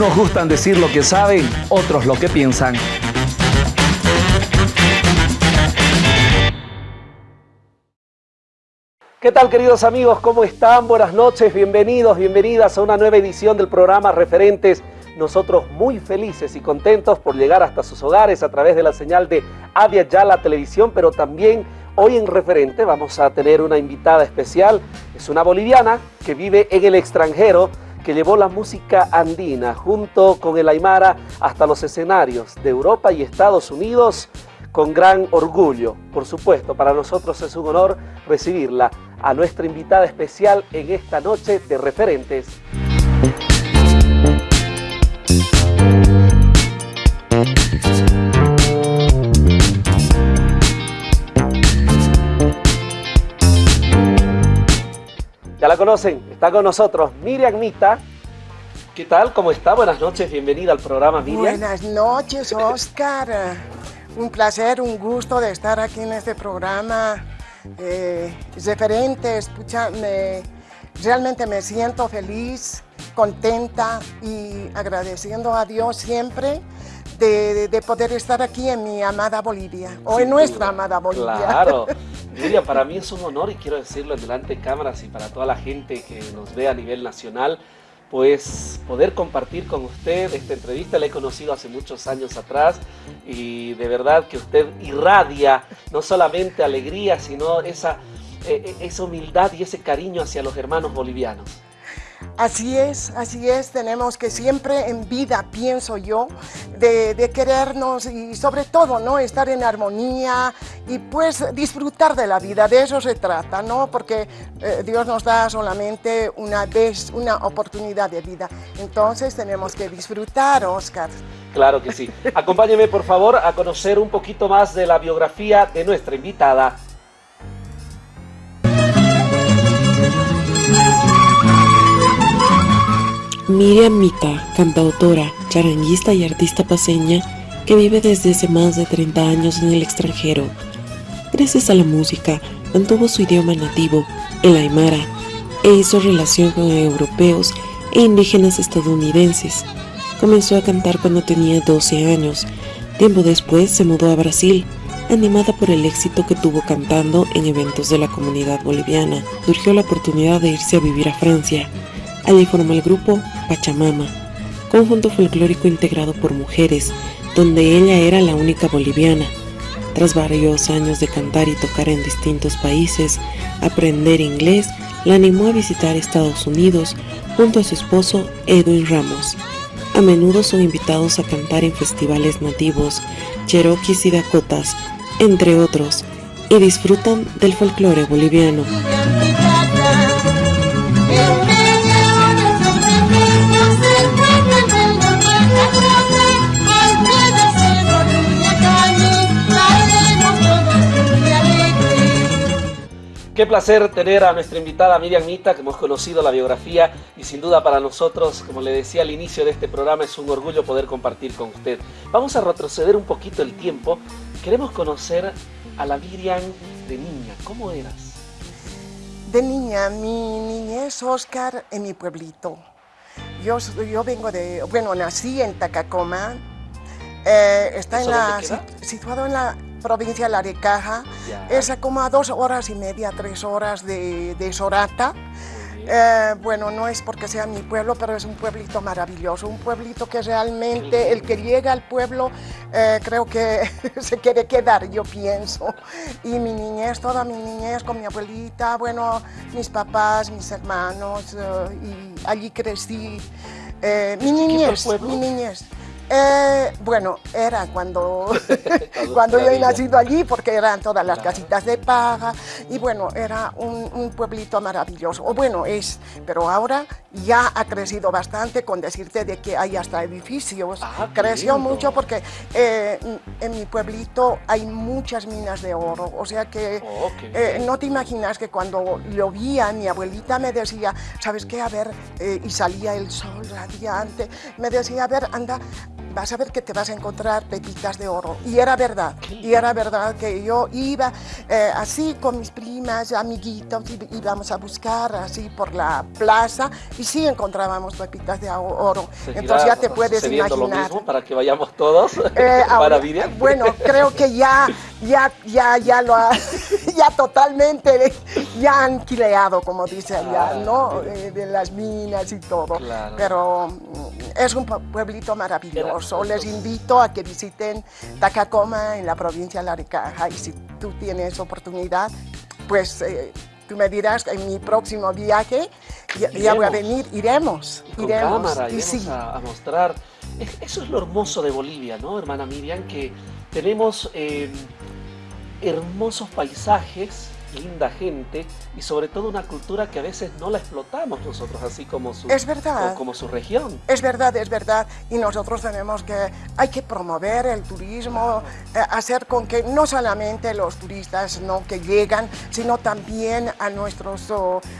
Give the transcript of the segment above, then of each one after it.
Unos gustan decir lo que saben, otros lo que piensan. ¿Qué tal queridos amigos? ¿Cómo están? Buenas noches, bienvenidos, bienvenidas a una nueva edición del programa Referentes. Nosotros muy felices y contentos por llegar hasta sus hogares a través de la señal de Avia Yala Televisión, pero también hoy en Referente vamos a tener una invitada especial. Es una boliviana que vive en el extranjero, que llevó la música andina junto con el Aymara hasta los escenarios de Europa y Estados Unidos con gran orgullo. Por supuesto, para nosotros es un honor recibirla a nuestra invitada especial en esta noche de referentes. La conocen, está con nosotros Miriam Mita. ¿Qué tal? ¿Cómo está? Buenas noches, bienvenida al programa Miriam. Buenas noches, Oscar. Un placer, un gusto de estar aquí en este programa. Eh, referente, escucha, realmente me siento feliz, contenta y agradeciendo a Dios siempre de, poder estar aquí en mi amada Bolivia, o en nuestra amada Bolivia. Claro. Miriam, para mí es un honor y quiero decirlo delante de cámaras y para toda la gente que nos ve a nivel nacional, pues poder compartir con usted esta entrevista. La he conocido hace muchos años atrás y de verdad que usted irradia no solamente alegría, sino esa, eh, eh, esa humildad y ese cariño hacia los hermanos bolivianos. Así es, así es, tenemos que siempre en vida, pienso yo, de, querernos y sobre todo, ¿no? Estar en armonía y pues disfrutar de la vida, de eso se trata, ¿no? Porque eh, Dios nos da solamente una vez, una oportunidad de vida, entonces tenemos que disfrutar, Oscar. Claro que sí. Acompáñeme, por favor, a conocer un poquito más de la biografía de nuestra invitada. Miriam Mita, cantautora, charanguista y artista paseña que vive desde hace más de 30 años en el extranjero. Gracias a la música, mantuvo su idioma nativo, el aymara, e hizo relación con europeos e indígenas estadounidenses. Comenzó a cantar cuando tenía 12 años. Tiempo después se mudó a Brasil, animada por el éxito que tuvo cantando en eventos de la comunidad boliviana. Surgió la oportunidad de irse a vivir a Francia. Allí formó el grupo Pachamama, conjunto folclórico integrado por mujeres, donde ella era la única boliviana. Tras varios años de cantar y tocar en distintos países, aprender inglés la animó a visitar Estados Unidos junto a su esposo Edwin Ramos. A menudo son invitados a cantar en festivales nativos, cherokees y dakotas, entre otros, y disfrutan del folclore boliviano. Qué placer tener a nuestra invitada Miriam Mita, que hemos conocido la biografía y sin duda para nosotros, como le decía al inicio de este programa, es un orgullo poder compartir con usted. Vamos a retroceder un poquito el tiempo. Queremos conocer a la Miriam de niña. ¿Cómo eras? De niña, mi niñez, Oscar, en mi pueblito. Yo, yo vengo de, bueno, nací en Tacacoma, eh, está en la, situado en la provincia de Larecaja, es como a dos horas y media, tres horas de, Sorata. Eh, bueno, no es porque sea mi pueblo, pero es un pueblito maravilloso, un pueblito que realmente el que llega al pueblo eh, creo que se quiere quedar, yo pienso. Y mi niñez, toda mi niñez con mi abuelita, bueno, mis papás, mis hermanos, eh, y allí crecí. mi niñez, mi niñez. Eh, bueno, era cuando, cuando yo he nacido allí, porque eran todas las casitas de paja, y bueno, era un, pueblito maravilloso, o bueno, es, pero ahora ya ha crecido bastante con decirte de que hay hasta edificios, ah, creció mucho porque eh, en mi pueblito hay muchas minas de oro, o sea que oh, eh, no te imaginas que cuando lo vi mi abuelita me decía, ¿sabes qué? A ver, y salía el sol radiante, me decía, a ver, anda, vas a ver que te vas a encontrar pepitas de oro. Y era verdad, y era verdad que yo iba eh, así con mis primas, amiguitos, íbamos a buscar así por la plaza y sí encontrábamos pepitas de oro. Entonces ya te puedes imaginar. Lo mismo para que vayamos todos eh, para Bueno, creo que ya, ya, ya, ya lo ha, ya totalmente, ya han quileado, como dice allá, ¿no? Eh, de las minas y todo. Pero mm, es un pueblito maravilloso. Les invito a que visiten Tacacoma en la provincia de Laricaja y si tú tienes oportunidad, pues eh, tú me dirás en mi próximo viaje ya, voy a venir, iremos, iremos. y sí. a, mostrar. Eso es lo hermoso de Bolivia, ¿no, hermana Miriam? Que tenemos eh, hermosos paisajes linda gente y sobre todo una cultura que a veces no la explotamos nosotros así como su, es verdad. como su región. Es verdad, es verdad. Y nosotros tenemos que, hay que promover el turismo, eh, hacer con que no solamente los turistas no que llegan, sino también a nuestros,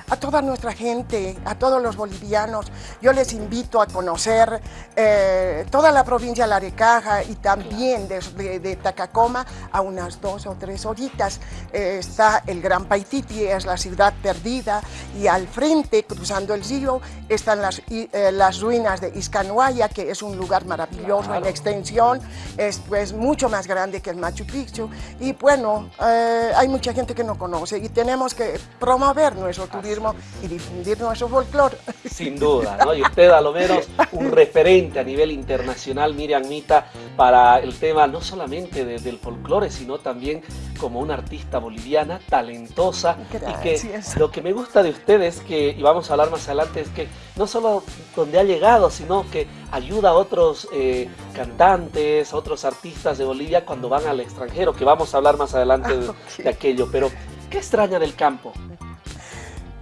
a toda nuestra gente, a todos los bolivianos. Yo les invito a conocer eh, toda la provincia de Larecaja y también de, de, Tacacoma a unas dos o tres horitas. Eh, está el Gran Paititi es la ciudad perdida y al frente, cruzando el río, están las, eh, las ruinas de Iscanuaya, que es un lugar maravilloso en extensión, es pues mucho más grande que el Machu Picchu y bueno, eh, hay mucha gente que no conoce y tenemos que promover nuestro turismo y difundir nuestro folclore. Sin duda, ¿no? y usted a lo menos un referente a nivel internacional, Miriam Mita, para el tema no solamente del folclore, sino también como una artista boliviana talentosa y que lo que me gusta de usted es que, y vamos a hablar más adelante, es que no solo donde ha llegado, sino que ayuda a otros eh, cantantes, a otros artistas de Bolivia cuando van al extranjero, que vamos a hablar más adelante de, aquello, pero ¿qué extraña del campo?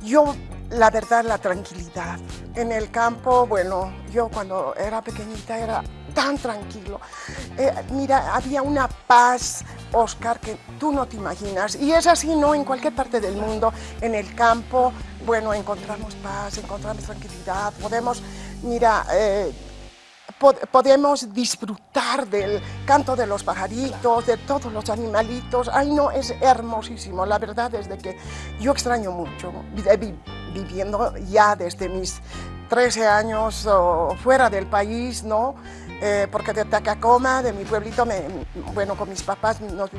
Yo la verdad, la tranquilidad. En el campo, bueno, yo cuando era pequeñita era tan tranquilo. Eh, mira, había una paz, Oscar, que tú no te imaginas. Y es así, ¿no? En cualquier parte del mundo, en el campo, bueno, encontramos paz, encontramos tranquilidad, podemos, mira, eh, podemos disfrutar del canto de los pajaritos, de todos los animalitos. Ay, no, es hermosísimo. La verdad es de que yo extraño mucho, viviendo ya desde mis 13 años fuera del país, ¿no? Eh, porque de Tacacoma, de mi pueblito, bueno, con mis papás nos,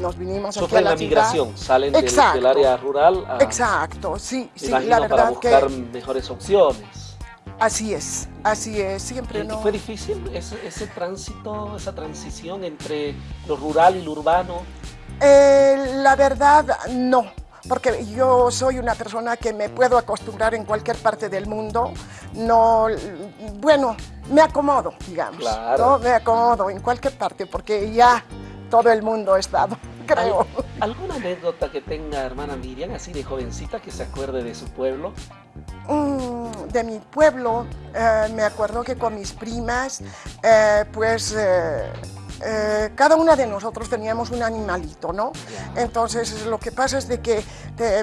nos vinimos aquí a la, la migración, salen del, del, área rural a, Exacto, sí, sí, la verdad para buscar mejores opciones. Así es, así es, siempre no... ¿Fue difícil ese, ese, tránsito, esa transición entre lo rural y lo urbano? Eh, la verdad, no porque yo soy una persona que me puedo acostumbrar en cualquier parte del mundo. No, bueno, me acomodo, digamos. Claro. Me acomodo en cualquier parte porque ya todo el mundo ha estado, creo. ¿Alguna anécdota que tenga hermana Miriam, así de jovencita, que se acuerde de su pueblo? Mm, de mi pueblo, eh, me acuerdo que con mis primas, eh, pues... Eh, eh, cada una de nosotros teníamos un animalito, ¿no? Entonces lo que pasa es de que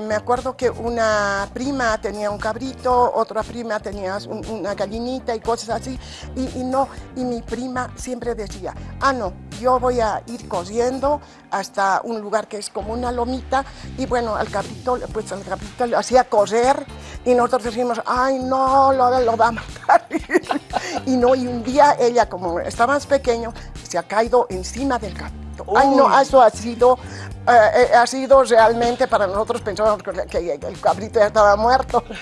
me acuerdo que una prima tenía un cabrito, otra prima tenía una gallinita y cosas así, y, no, y mi prima siempre decía, ah no, yo voy a ir cosiendo hasta un lugar que es como una lomita, y bueno, al cabrito, pues al cabrito le hacía coser, y nosotros decimos, ay no, lo, lo va a matar, y no, y un día ella como estaba más pequeño, se ha caído encima del cabrito. Ay, no, eso ha sido, eh, eh, ha sido realmente para nosotros pensábamos que, el cabrito ya estaba muerto.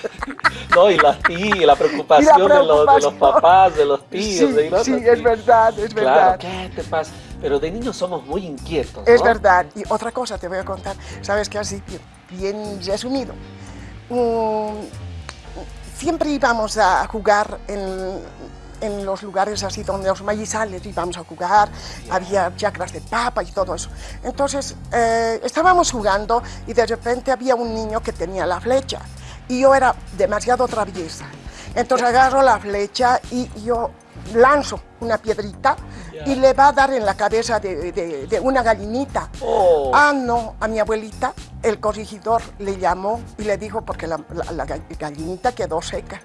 No, y la, tía, la preocupación, De, los, papás, de los tíos. Sí, de sí es verdad, es verdad. ¿qué te pasa? Pero de niños somos muy inquietos. Es verdad. Y otra cosa te voy a contar, sabes que así, bien resumido. Mm, siempre íbamos a jugar en en los lugares así donde los maizales íbamos a jugar, había chacras de papa y todo eso. Entonces eh, estábamos jugando y de repente había un niño que tenía la flecha y yo era demasiado traviesa. Entonces agarro la flecha y yo lanzo una piedrita y le va a dar en la cabeza de, una gallinita. Oh. Ah, no, a mi abuelita el corregidor le llamó y le dijo porque la gallinita quedó seca.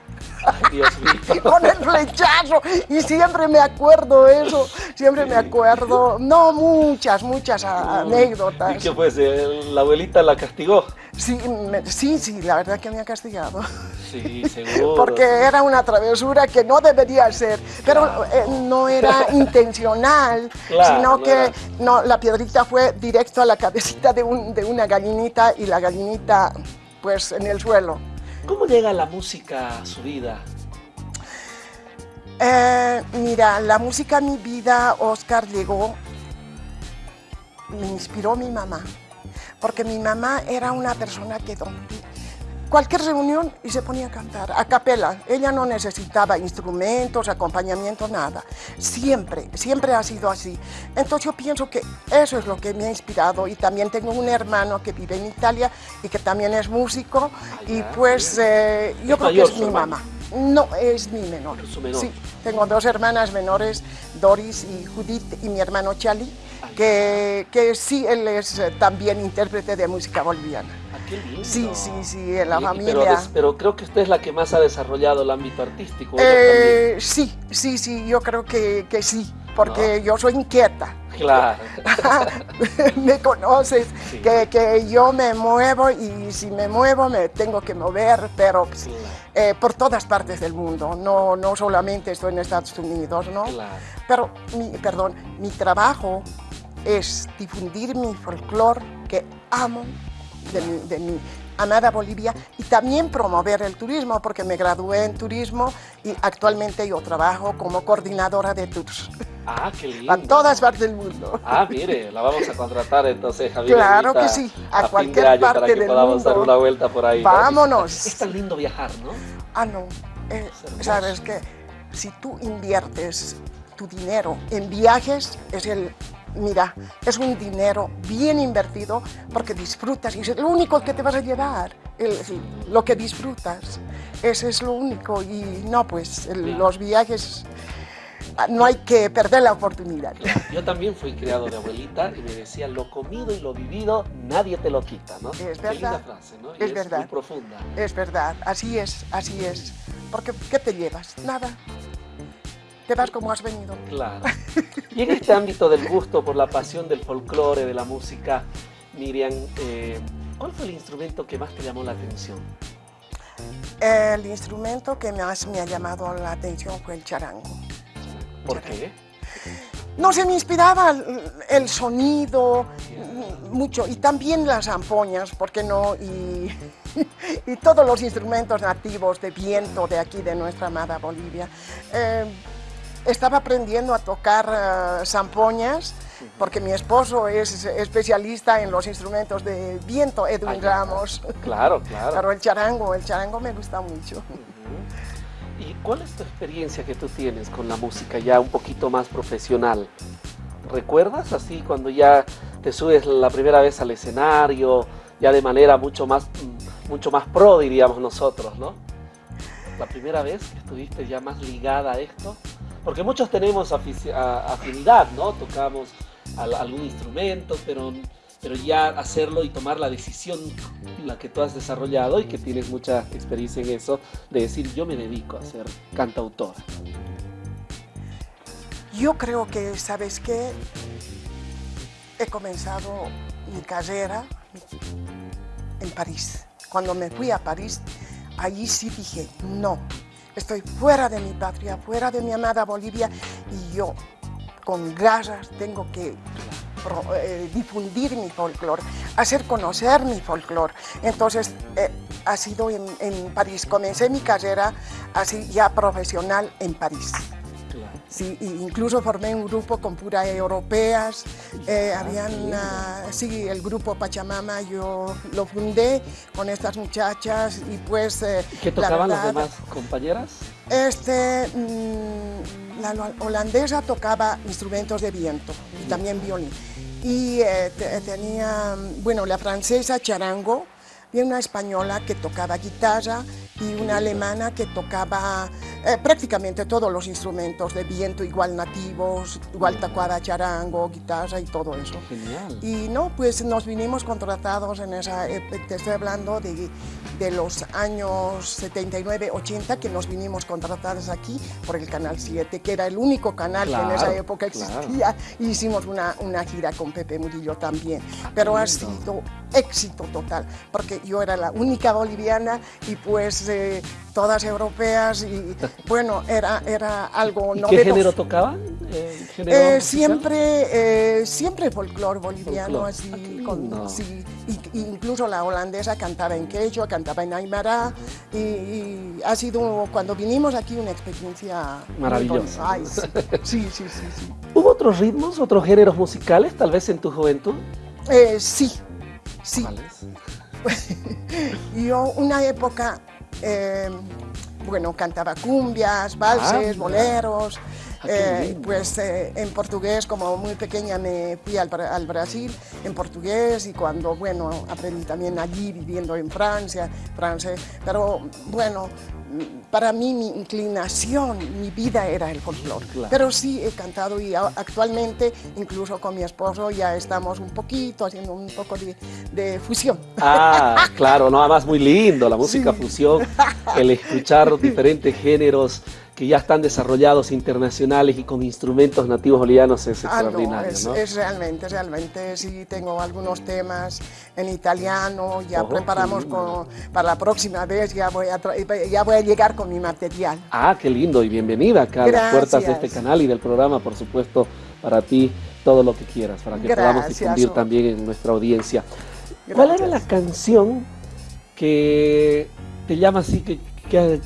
con el flechazo. Y siempre me acuerdo eso, siempre me acuerdo. No, muchas, muchas anécdotas. ¿Y qué fue? ¿La abuelita la castigó? Sí, sí, sí, la verdad que me ha castigado. Sí, seguro. Porque era una travesura que no debería ser, pero eh, no era intencional, sino que no, la piedrita fue directo a la cabecita de, un, de una gallinita y la gallinita pues en el suelo. ¿Cómo llega la música a su vida? Eh, mira, la música a mi vida, Oscar, llegó, me inspiró mi mamá, porque mi mamá era una persona que cualquier reunión y se ponía a cantar, a capela. Ella no necesitaba instrumentos, acompañamiento, nada. Siempre, siempre ha sido así. Entonces yo pienso que eso es lo que me ha inspirado y también tengo un hermano que vive en Italia y que también es músico y pues eh, yo creo que es mi mamá. No, es mi menor. Sí, tengo dos hermanas menores, Doris y Judith y mi hermano Charlie, que, que sí, él es eh, también intérprete de música boliviana. Sí, sí, sí, en la familia. Pero, creo que usted es la que más ha desarrollado el ámbito artístico. Eh, sí, sí, sí, yo creo que, que sí, porque yo soy inquieta. Claro. me conoces, que, que, yo me muevo y si me muevo me tengo que mover, pero pues, eh, por todas partes del mundo, no, no solamente estoy en Estados Unidos, ¿no? Claro. Pero, mi, perdón, mi trabajo es difundir mi folclore que amo de mi, amada Bolivia y también promover el turismo porque me gradué en turismo y actualmente yo trabajo como coordinadora de tours. Ah, qué lindo. A todas partes del mundo. Ah, mire, la vamos a contratar entonces, Javier. Claro que sí, a, cualquier parte para que podamos dar una vuelta por ahí. Vámonos. Es tan lindo viajar, ¿no? Ah, no. Eh, Sabes que si tú inviertes tu dinero en viajes, es el mira, es un dinero bien invertido porque disfrutas y es lo único que te vas a llevar, lo que disfrutas. Ese es lo único y no, pues los viajes no hay que perder la oportunidad. Yo también fui criado de abuelita y me decía, lo comido y lo vivido nadie te lo quita, ¿no? Es verdad. frase, ¿no? es, verdad. muy profunda. Es verdad, así es, así es. Porque, ¿qué te llevas? Nada te vas como has venido. Claro. Y en este ámbito del gusto por la pasión del folclore, de la música, Miriam, eh, ¿cuál fue el instrumento que más te llamó la atención? El instrumento que más me ha llamado la atención fue el charango. ¿Por qué? No se me inspiraba el sonido, mucho, y también las ampoñas, ¿por qué no? Y, y, todos los instrumentos nativos de viento de aquí, de nuestra amada Bolivia. Eh, estaba aprendiendo a tocar uh, zampoñas porque mi esposo es especialista en los instrumentos de viento, Edwin Ramos. Claro, claro. Pero el charango, el charango me gusta mucho. ¿Y cuál es tu experiencia que tú tienes con la música ya un poquito más profesional? ¿Recuerdas así cuando ya te subes la primera vez al escenario, ya de manera mucho más, mucho más pro, diríamos nosotros, ¿no? La primera vez que estuviste ya más ligada a esto. Porque muchos tenemos afinidad, ¿no? Tocamos algún instrumento, pero, pero ya hacerlo y tomar la decisión, la que tú has desarrollado y que tienes mucha experiencia en eso, de decir yo me dedico a ser cantautora. Yo creo que, ¿sabes qué? He comenzado mi carrera en París. Cuando me fui a París, allí sí dije, no, Estoy fuera de mi patria, fuera de mi amada Bolivia y yo con garras tengo que eh, difundir mi folclore, hacer conocer mi folclore. Entonces, eh, ha sido en, en París. Comencé mi carrera así ya profesional en París. Sí, incluso formé un grupo con puras europeas, eh, habían, sí, el grupo Pachamama, yo lo fundé con estas muchachas y pues... Eh, ¿Qué tocaban las demás compañeras? Este, mm, la holandesa tocaba instrumentos de viento y también violín. Y eh, tenía, bueno, la francesa charango, y una española que tocaba guitarra y una alemana que tocaba eh, prácticamente todos los instrumentos de viento, igual nativos, igual tacuada, charango, guitarra y todo eso. Genial. Y no, pues nos vinimos contratados en esa, te estoy hablando de, de los años 79, 80, que nos vinimos contratados aquí por el Canal 7, que era el único canal que en esa época existía. hicimos una, una gira con Pepe Murillo también. Pero ha sido éxito total, porque yo era la única boliviana y pues eh, todas europeas y bueno, era, era algo ¿Y ¿Qué género tocaban? Eh, eh, siempre, siempre folclore boliviano, así, con, sí, incluso la holandesa cantaba en quechua, cantaba en aymara y, ha sido cuando vinimos aquí una experiencia maravillosa. sí. sí, sí, sí, ¿Hubo otros ritmos, otros géneros musicales tal vez en tu juventud? sí, Sí. Yo una época, eh, bueno, cantaba cumbias, valses, ah, boleros, eh, pues eh, en portugués, como muy pequeña me fui al, al, Brasil en portugués y cuando, bueno, aprendí también allí viviendo en Francia, francés, pero bueno, para mí mi inclinación, mi vida era el folclore. Pero sí he cantado y actualmente, incluso con mi esposo, ya estamos un poquito haciendo un poco de, fusión. Ah, claro, no, además muy lindo la música fusión, el escuchar diferentes géneros que ya están desarrollados internacionales y con instrumentos nativos bolivianos es ah, extraordinario, no, es, realmente, realmente, sí tengo algunos temas en italiano, ya preparamos para la próxima vez, ya voy, a ya voy a llegar con mi material. Ah, qué lindo y bienvenida acá a las puertas de este canal y del programa, por supuesto, para ti, todo lo que quieras, para que podamos difundir también en nuestra audiencia. ¿Cuál era la canción que te llama así, que, que,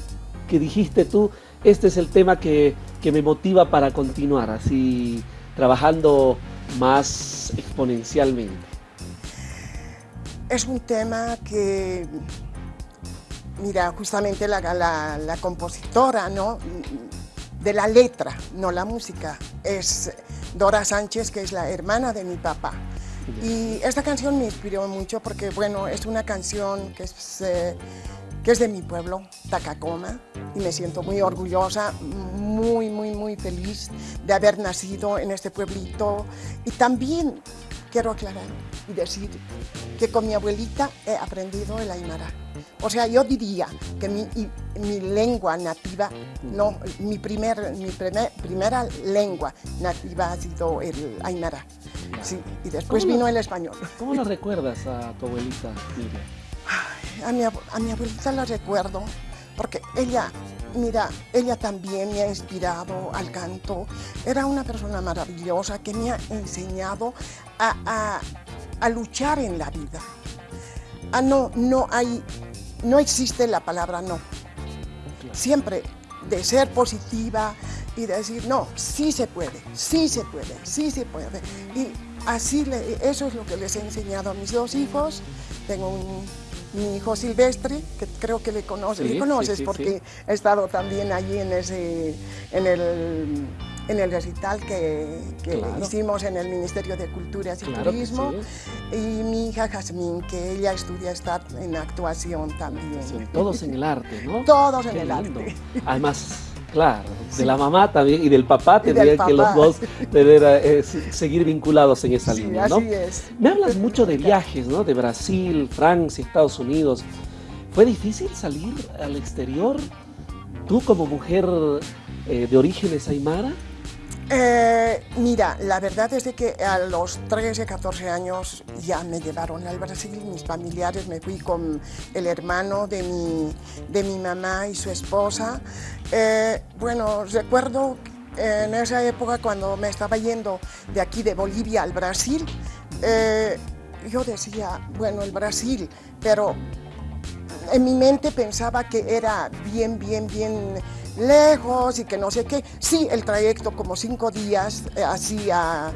que dijiste tú, este es el tema que, me motiva para continuar así trabajando más exponencialmente. Es un tema que, mira, justamente la, la, compositora ¿no? de la letra, no la música, es Dora Sánchez, que es la hermana de mi papá. Y esta canción me inspiró mucho porque, bueno, es una canción que es... Eh, que es de mi pueblo, Tacacoma, y me siento muy orgullosa, muy, muy, muy feliz de haber nacido en este pueblito. Y también quiero aclarar y decir que con mi abuelita he aprendido el aymara. O sea, yo diría que mi, mi lengua nativa, no, mi, primer, mi primer, primera lengua nativa ha sido el aymara. Sí, y después vino el español. ¿Cómo lo recuerdas a tu abuelita, a mi, abuelita la recuerdo porque ella, mira, ella también me ha inspirado al canto. Era una persona maravillosa que me ha enseñado a, luchar en la vida. Ah, no, no hay, no existe la palabra no. Siempre de ser positiva y decir, no, sí se puede, sí se puede, sí se puede. Y así, eso es lo que les he enseñado a mis dos hijos. Tengo un mi hijo Silvestre, que creo que le, conoces, le conoces porque he estado también allí en, ese, en, el, en el recital que, hicimos en el Ministerio de Cultura y Turismo. Y mi hija Jazmín, que ella estudia estar en actuación también. todos en el arte, ¿no? Todos en el arte. Además, Claro, de la mamá también y del papá tendrían que los dos tener, eh, seguir vinculados en esa línea, ¿no? Así es. Me hablas mucho de viajes, ¿no? De Brasil, Francia, Estados Unidos. ¿Fue difícil salir al exterior? ¿Tú como mujer eh, de orígenes aymara? Eh, mira, la verdad es de que a los 13, 14 años ya me llevaron al Brasil, mis familiares, me fui con el hermano de mi, de mi mamá y su esposa. Eh, bueno, recuerdo en esa época cuando me estaba yendo de aquí de Bolivia al Brasil, eh, yo decía, bueno, el Brasil, pero en mi mente pensaba que era bien, bien, bien lejos y que no sé qué. Sí, el trayecto como cinco días eh, así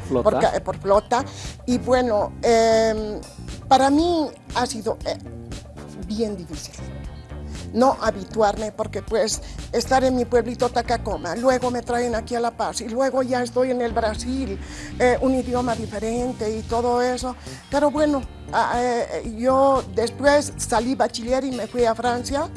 ¿Flota? Por, flota. Y bueno, em, para mí ha sido eh, bien difícil no habituarme porque pues estar en mi pueblito Tacacoma, luego me traen aquí a La Paz y luego ya estoy en el Brasil, eh, un idioma diferente y todo eso. Pero bueno, ah, yo después salí bachiller y me fui a Francia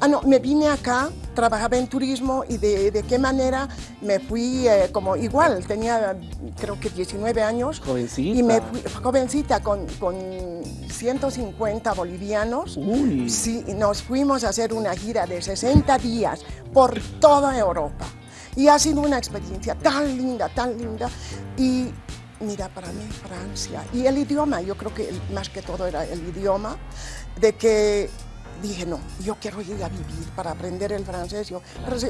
Ah, no, me vine acá, trabajaba en turismo y de, de qué manera me fui eh, como igual, tenía creo que 19 años. Jovencita. Y me fui, jovencita, con, con 150 bolivianos. Uy. Sí, nos fuimos a hacer una gira de 60 días por toda Europa. Y ha sido una experiencia tan linda, tan linda. Y mira, para mí Francia, y el idioma, yo creo que más que todo era el idioma, de que dije, no, yo quiero ir a vivir para aprender el francés. Yo,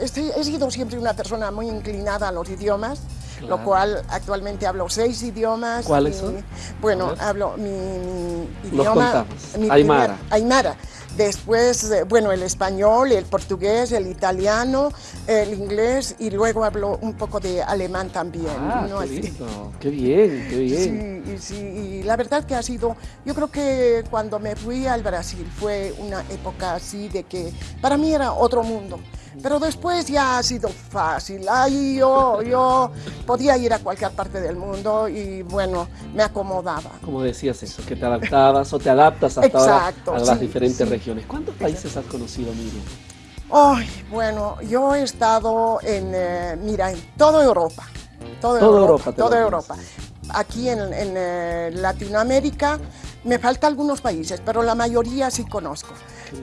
estoy- he sido siempre una persona muy inclinada a los idiomas, Claro. lo cual actualmente hablo seis idiomas. ¿Cuáles y, son? Bueno, hablo mi, mi idioma... mi Aymara. primer- Aymara. Después, eh, bueno, el español, el portugués, el italiano, el inglés y luego hablo un poco de alemán también. Ah, ¿no? qué lindo. Qué bien, qué bien. Sí, y la verdad que ha sido, yo creo que cuando me fui al Brasil fue una época así de que para mí era otro mundo, pero después ya ha sido fácil, ahí yo, yo podía ir a cualquier parte del mundo y bueno, me acomodaba. Como decías eso, que te adaptabas o te adaptas hasta Exacto, ahora a las sí, diferentes sí. regiones. ¿Cuántos países has conocido, Miriam? Ay, bueno, yo he estado en, eh, mira, en toda Europa. Toda, Toda Europa, Europa toda Europa. Aquí en, en, eh, Latinoamérica me faltan algunos países, pero la mayoría sí conozco.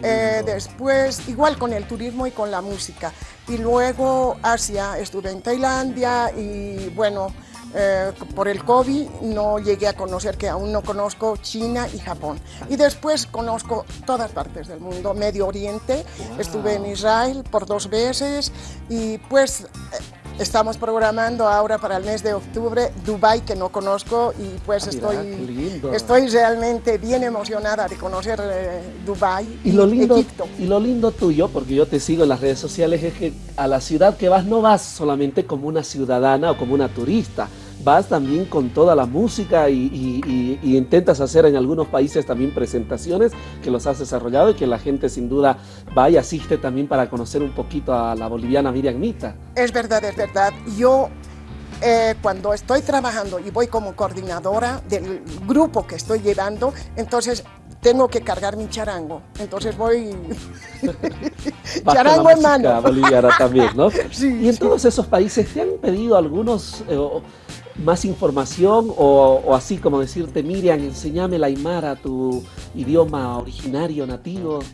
Eh, después, igual con el turismo y con la música. Y luego Asia, estuve en Tailandia y bueno, eh, por el COVID no llegué a conocer, que aún no conozco China y Japón. Y después conozco todas partes del mundo, Medio Oriente, estuve en Israel por dos veces y pues eh, estamos programando ahora para el mes de octubre Dubai que no conozco y pues Ah, mira, estoy, lindo. estoy realmente bien emocionada de conocer eh, Dubai Y lo lindo, Egipto. y lo lindo tuyo, porque yo te sigo en las redes sociales, es que a la ciudad que vas no vas solamente como una ciudadana o como una turista, vas también con toda la música y, y- y- y intentas hacer en algunos países también presentaciones que los has desarrollado y que la gente sin duda va y asiste también para conocer un poquito a la boliviana Miriam Mita. Es verdad, es verdad. Yo eh, cuando estoy trabajando y voy como coordinadora del grupo que estoy llevando, entonces tengo que cargar mi charango. Entonces voy charango en mano. boliviana también, ¿no? Sí, y en sí. todos esos países te han pedido algunos eh, más información o, o así como decirte, Miriam, enséñame la Aymara, tu idioma originario, nativo.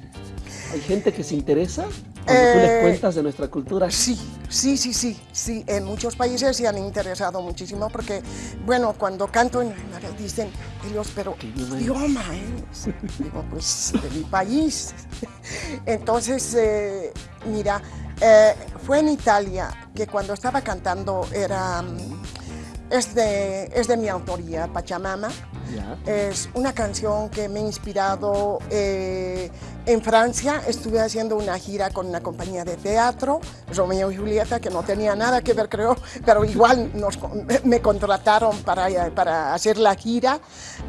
¿Hay gente que se interesa cuando tú les Eh, cuentas de nuestra cultura? Sí, sí, sí, sí, sí. En muchos países se han interesado muchísimo porque, bueno, cuando canto en Aymara dicen ellos, pero ¿Qué ¿qué idioma es? Digo, pues de mi país. Entonces, eh, mira, eh, fue en Italia que cuando estaba cantando era, mm, es de, es de mi autoría, Pachamama. Ya. Es una canción que me ha inspirado eh, en Francia. Estuve haciendo una gira con una compañía de teatro, Romeo y Julieta, que no tenía nada que ver, creo, pero igual nos me contrataron para, para hacer la gira.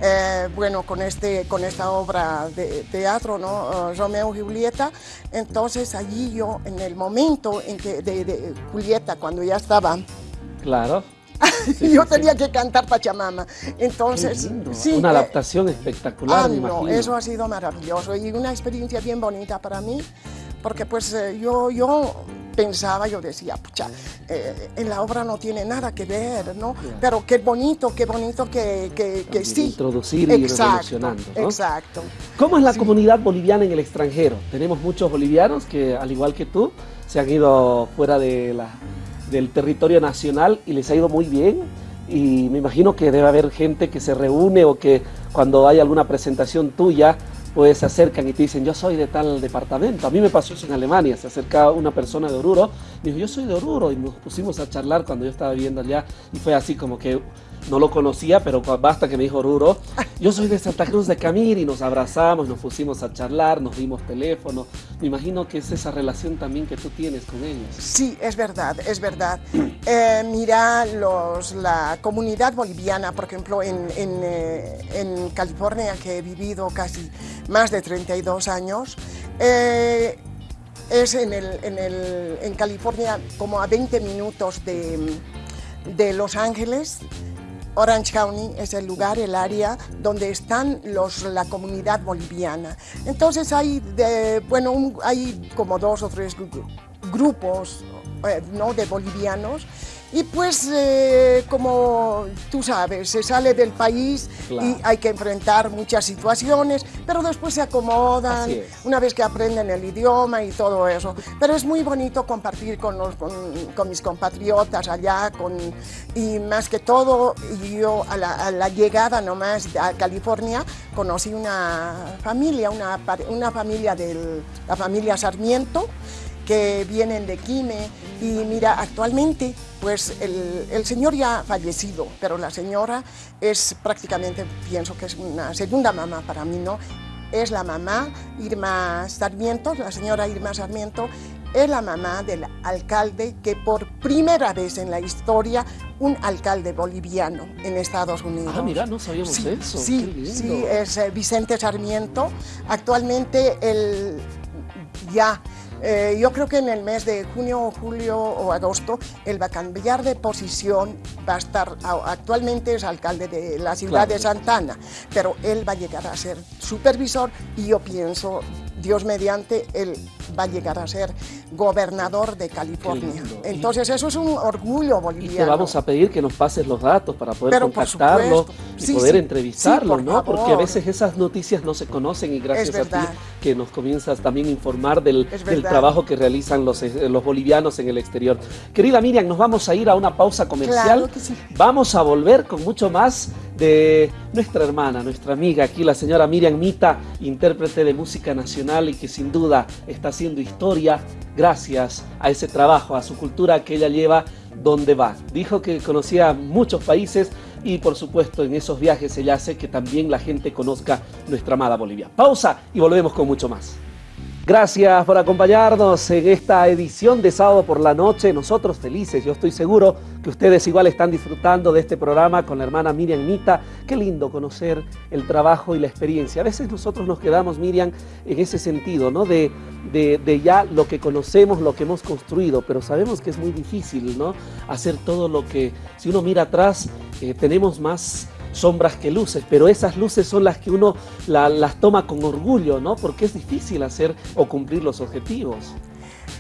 eh, bueno, con, este, con esta obra de teatro, ¿no? Eh, Romeo y Julieta. Entonces, allí yo, en el momento en que de, de Julieta, cuando ya estaba Claro. yo sí, tenía que cantar Pachamama. Entonces, sí. Una eh, adaptación espectacular, ah, me no, imagino. eso ha sido maravilloso y una experiencia bien bonita para mí, porque pues eh, yo, yo pensaba, yo decía, pucha, eh, en la obra no tiene nada que ver, ¿no? Pero qué bonito, qué bonito que, que, sí. introducir y exacto, ¿no? Exacto. ¿Cómo es la comunidad boliviana en el extranjero? Tenemos muchos bolivianos que, al igual que tú, se han ido fuera de la- del territorio nacional y les ha ido muy bien. Y me imagino que debe haber gente que se reúne o que cuando hay alguna presentación tuya, pues se acercan y te dicen, yo soy de tal departamento. A mí me pasó eso en Alemania, se acercaba una persona de Oruro, dijo, yo soy de Oruro, y nos pusimos a charlar cuando yo estaba viviendo allá, y fue así como que no lo conocía, pero basta que me dijo Oruro, yo soy de Santa Cruz de Camir, y nos abrazamos, nos pusimos a charlar, nos dimos teléfono. Me imagino que es esa relación también que tú tienes con ellos. Sí, es verdad, es verdad. Eh, mira, los, la comunidad boliviana, por ejemplo, en, en, eh, California, que he vivido casi más de 32 años, eh, es en, el, en, el, en California como a 20 minutos de, de Los Ángeles. Orange County es el lugar, el área donde están los, la comunidad boliviana. Entonces hay, de, bueno, hay como dos o tres grupos eh, ¿no? de bolivianos y pues, eh, como tú sabes, se sale del país y hay que enfrentar muchas situaciones, pero después se acomodan una vez que aprenden el idioma y todo eso. Pero es muy bonito compartir con, los, con, mis compatriotas allá, con, y más que todo, yo a la, a la, llegada nomás a California conocí una familia, una, una familia de la familia Sarmiento, que vienen de Quime. Y mira, actualmente pues el, señor ya ha fallecido, pero la señora es prácticamente, pienso que es una segunda mamá para mí, ¿no? Es la mamá Irma Sarmiento, la señora Irma Sarmiento, es la mamá del alcalde que por primera vez en la historia, un alcalde boliviano en Estados Unidos. Ah, mira, no sabíamos eso. Sí, sí, es eh, Vicente Sarmiento. Actualmente él ya eh, yo creo que en el mes de junio, julio o agosto él va a cambiar de posición, va a estar, actualmente es alcalde de la ciudad de Santana, pero él va a llegar a ser supervisor y yo pienso, Dios mediante, él va a llegar a ser gobernador de California. Entonces eso es un orgullo boliviano. Y te vamos a pedir que nos pases los datos para poder contactarlo y poder entrevistarlo, ¿no? Porque a veces esas noticias no se conocen y gracias a ti que nos comienzas también a informar del, trabajo que realizan los, eh, los bolivianos en el exterior. Querida Miriam, nos vamos a ir a una pausa comercial. Vamos a volver con mucho más de nuestra hermana, nuestra amiga aquí, la señora Miriam Mita, intérprete de música nacional y que sin duda está haciendo historia gracias a ese trabajo, a su cultura que ella lleva donde va. Dijo que conocía muchos países y por supuesto en esos viajes ella hace que también la gente conozca nuestra amada Bolivia. Pausa y volvemos con mucho más. Gracias por acompañarnos en esta edición de sábado por la noche. Nosotros felices, yo estoy seguro que ustedes igual están disfrutando de este programa con la hermana Miriam Nita. Qué lindo conocer el trabajo y la experiencia. A veces nosotros nos quedamos, Miriam, en ese sentido, ¿no? De, de, ya lo que conocemos, lo que hemos construido, pero sabemos que es muy difícil, ¿no? Hacer todo lo que, si uno mira atrás, eh, tenemos más sombras que luces, pero esas luces son las que uno las toma con orgullo, ¿no? Porque es difícil hacer o cumplir los objetivos.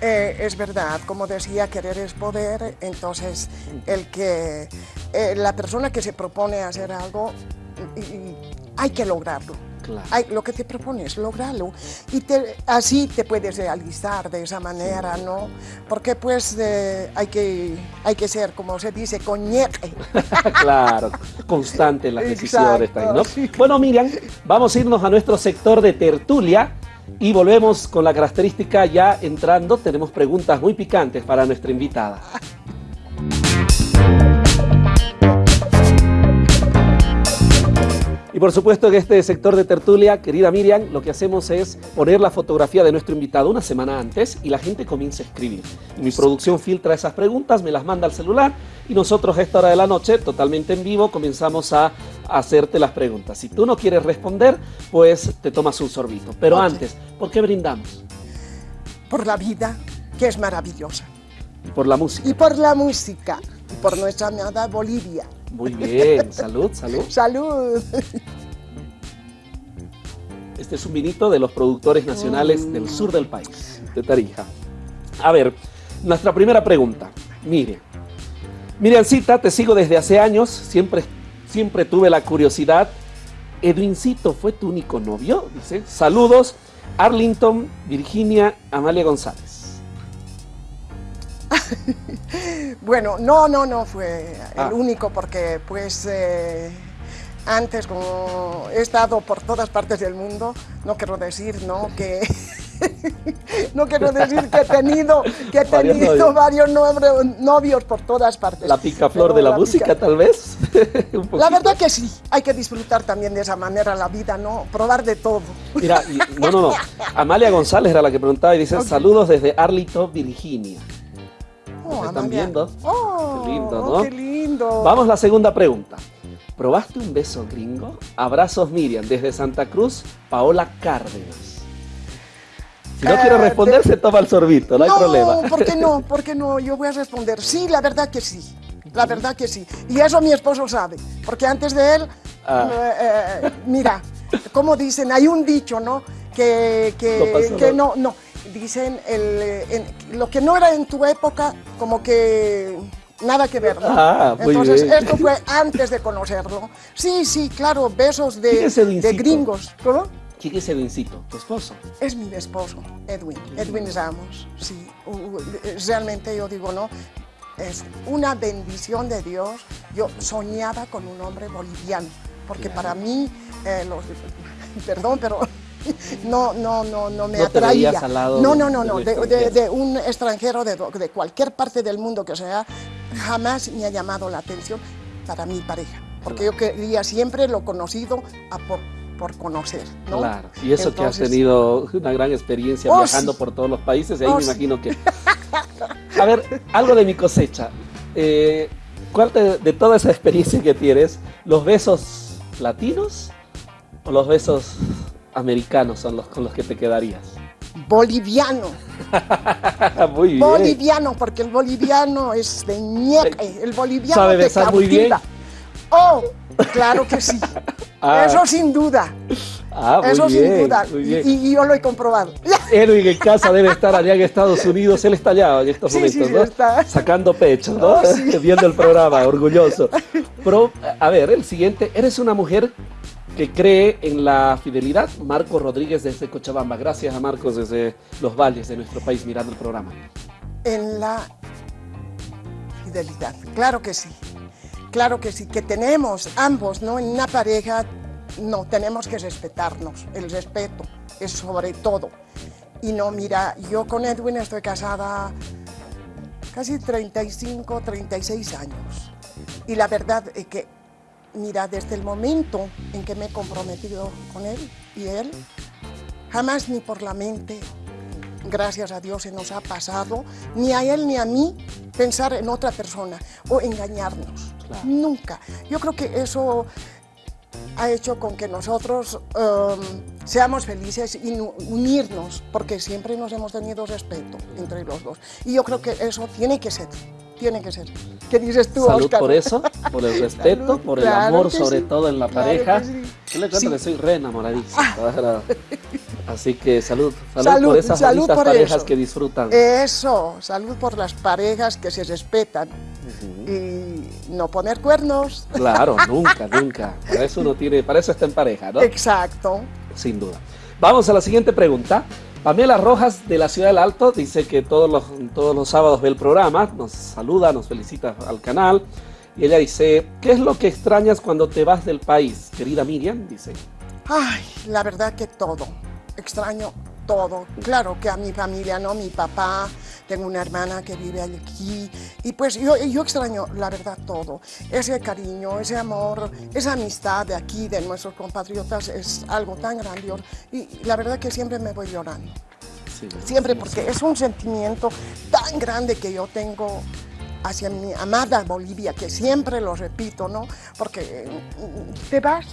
Eh, es verdad, como decía, querer es poder, entonces el que eh, la persona que se propone hacer algo, hay que lograrlo lo que te propones, lograrlo. Y así te puedes realizar de esa manera, ¿no? Porque pues hay, que, hay que ser, como se dice, coñete. claro, constante en las decisiones. ¿no? Bueno, Miriam, vamos a irnos a nuestro sector de tertulia. Y volvemos con la característica ya entrando. Tenemos preguntas muy picantes para nuestra invitada. Y por supuesto en este sector de tertulia, querida Miriam, lo que hacemos es poner la fotografía de nuestro invitado una semana antes y la gente comienza a escribir. Y mi producción filtra esas preguntas, me las manda al celular y nosotros a esta hora de la noche, totalmente en vivo, comenzamos a hacerte las preguntas. Si tú no quieres responder, pues te tomas un sorbito. Pero antes, ¿por qué brindamos? Por la vida, que es maravillosa. Y por la música. Y por la música. Y por nuestra amada Bolivia. Muy bien, salud, salud. salud. Este es un vinito de los productores nacionales del sur del país, de Tarija. A ver, nuestra primera pregunta. Mire, Miriancita, te sigo desde hace años, siempre, siempre tuve la curiosidad. ¿Edwincito fue tu único novio? Dice. Saludos, Arlington, Virginia, Amalia González. bueno, no, no, no fue el ah. único porque pues eh, antes como he estado por todas partes del mundo, no quiero decir, ¿no? Que no quiero decir que he tenido, que he tenido varios, novios, por todas partes. La picaflor de la, música, tal vez. la verdad que sí, hay que disfrutar también de esa manera la vida, ¿no? Probar de todo. Mira, no, no, no. Amalia González era la que preguntaba y dice, saludos desde Arlington, Virginia. Oh, están viendo? Oh, qué lindo, ¿no? Qué lindo. Vamos a la segunda pregunta. ¿Probaste un beso gringo? Abrazos Miriam, desde Santa Cruz, Paola Cárdenas. Si no quiero eh, responder, se toma el sorbito, no hay problema. No, ¿por qué no? ¿Por qué no? Yo voy a responder. Sí, la verdad que sí. La verdad que sí. Y eso mi esposo sabe, porque antes de él, ah. eh, eh, mira, como dicen, hay un dicho, ¿no? Que, que, no, no, dicen, el, lo que no era en tu época, como que nada que ver, ¿no? Ah, Entonces, esto fue antes de conocerlo. Sí, sí, claro, besos de, de gringos. ¿Cómo? ¿Quién es Edwincito, tu esposo? Es mi esposo, Edwin, Edwin Ramos, sí. Realmente yo digo, no, es una bendición de Dios. Yo soñaba con un hombre boliviano, porque para mí, eh, perdón, pero no, no, no, no me no atraía. Al lado no, no, no, no, de, un extranjero de, de, cualquier parte del mundo que sea, jamás me ha llamado la atención para mi pareja, porque yo quería siempre lo conocido a por por conocer, ¿no? Claro, y eso que has tenido una gran experiencia oh, viajando por todos los países, y ahí oh, me imagino que... A ver, algo de mi cosecha. Eh, ¿Cuál de toda esa experiencia que tienes, los besos latinos o los besos americanos son los con los que te quedarías? Boliviano. muy bien. Boliviano, porque el boliviano es de ñeque, el boliviano ¿Sabe besar muy bien? Oh, claro que sí. Ah. Eso sin duda. Ah, Eso sin duda. Y, yo lo he comprobado. Edwin en casa debe estar allá en Estados Unidos. Él está allá en estos momentos, ¿no? Está. Sacando pecho, ¿no? Oh, Viendo el programa, orgulloso. Pero, a ver, el siguiente. Eres una mujer que cree en la fidelidad. Marco Rodríguez desde Cochabamba. Gracias a Marcos desde los valles de nuestro país mirando el programa. En la fidelidad, claro que sí. Claro que sí, que tenemos ambos, ¿no? En una pareja, no, tenemos que respetarnos. El respeto es sobre todo. Y no, mira, yo con Edwin estoy casada casi 35, 36 años. Y la verdad es que, mira, desde el momento en que me he comprometido con él y él, jamás ni por la mente, gracias a Dios, se nos ha pasado, ni a él ni a mí, pensar en otra persona o engañarnos. Nunca. Yo creo que eso ha hecho con que nosotros um, seamos felices y unirnos, porque siempre nos hemos tenido respeto entre los dos. Y yo creo que eso tiene que ser, tiene que ser. ¿Qué dices tú, Salud por eso, por el respeto, por el amor sobre todo en la pareja. Yo le cuento que soy re enamoradísima. Ah. Así que salud, salud, por esas salud parejas que disfrutan. Eso, salud por las parejas que se respetan y no poner cuernos. Claro, nunca, nunca. Para eso uno tiene, para eso está en pareja, ¿no? Exacto. Sin duda. Vamos a la siguiente pregunta. Pamela Rojas de la Ciudad del Alto dice que todos los, todos los sábados ve el programa, nos saluda, nos felicita al canal. Y ella dice, ¿qué es lo que extrañas cuando te vas del país? Querida Miriam, dice. Ay, la verdad que todo. Extraño todo. Claro que a mi familia, ¿no? Mi papá, tengo una hermana que vive aquí y pues yo, yo extraño, la verdad, todo. Ese cariño, ese amor, esa amistad de aquí, de nuestros compatriotas, es algo tan grandioso y la verdad que siempre me voy llorando. siempre, porque es un sentimiento tan grande que yo tengo hacia mi amada Bolivia, que siempre lo repito, ¿no? Porque te vas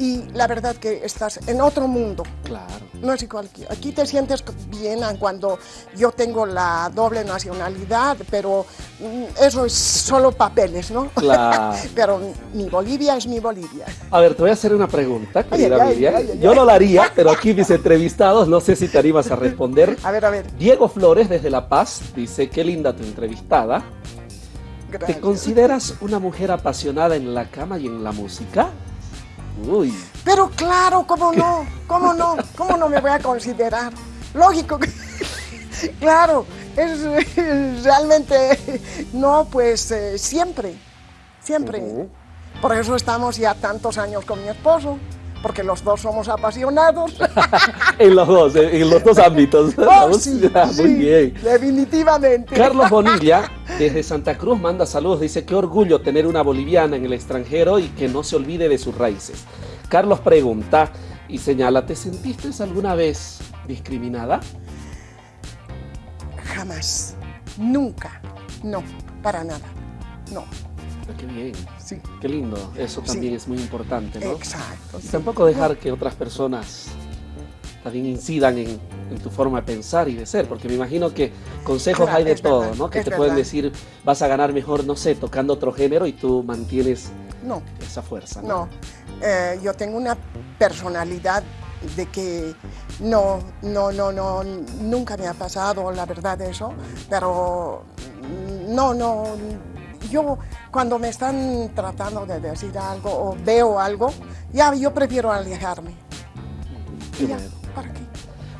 y la verdad que estás en otro mundo. Claro. No es igual aquí. Aquí te sientes bien cuando yo tengo la doble nacionalidad, pero mm, eso es solo papeles, ¿no? Claro. pero mi Bolivia es mi Bolivia. A ver, te voy a hacer una pregunta, querida Yo no la haría, pero aquí mis entrevistados, no sé si te animas a responder. A ver, a ver. Diego Flores, desde La Paz, dice, qué linda tu entrevistada. ¿Te consideras una mujer apasionada en la cama y en la música? Pero claro, ¿cómo no? ¿Cómo no? ¿Cómo no me voy a considerar? Lógico claro, es, realmente... No, pues eh, siempre, siempre. Por eso estamos ya tantos años con mi esposo porque los dos somos apasionados. en los dos, en los dos ámbitos. Oh, sí, muy bien. Definitivamente. Carlos Bonilla, desde Santa Cruz, manda saludos. Dice, qué orgullo tener una boliviana en el extranjero y que no se olvide de sus raíces. Carlos pregunta y señala, ¿te sentiste alguna vez discriminada? Jamás. Nunca. No, para nada. No. Qué bien. Sí. Qué lindo. Eso también es muy importante, ¿no? Exacto. Y tampoco dejar que otras personas también incidan en, tu forma de pensar y de ser, porque me imagino que consejos hay de todo, ¿no? Que te pueden decir, vas a ganar mejor, no sé, tocando otro género y tú mantienes no, esa fuerza. No, no. Eh, yo tengo una personalidad de que no, no, no, no, nunca me ha pasado la verdad eso, pero no, no, yo cuando me están tratando de decir algo o veo algo, ya yo prefiero alejarme. ¿para qué?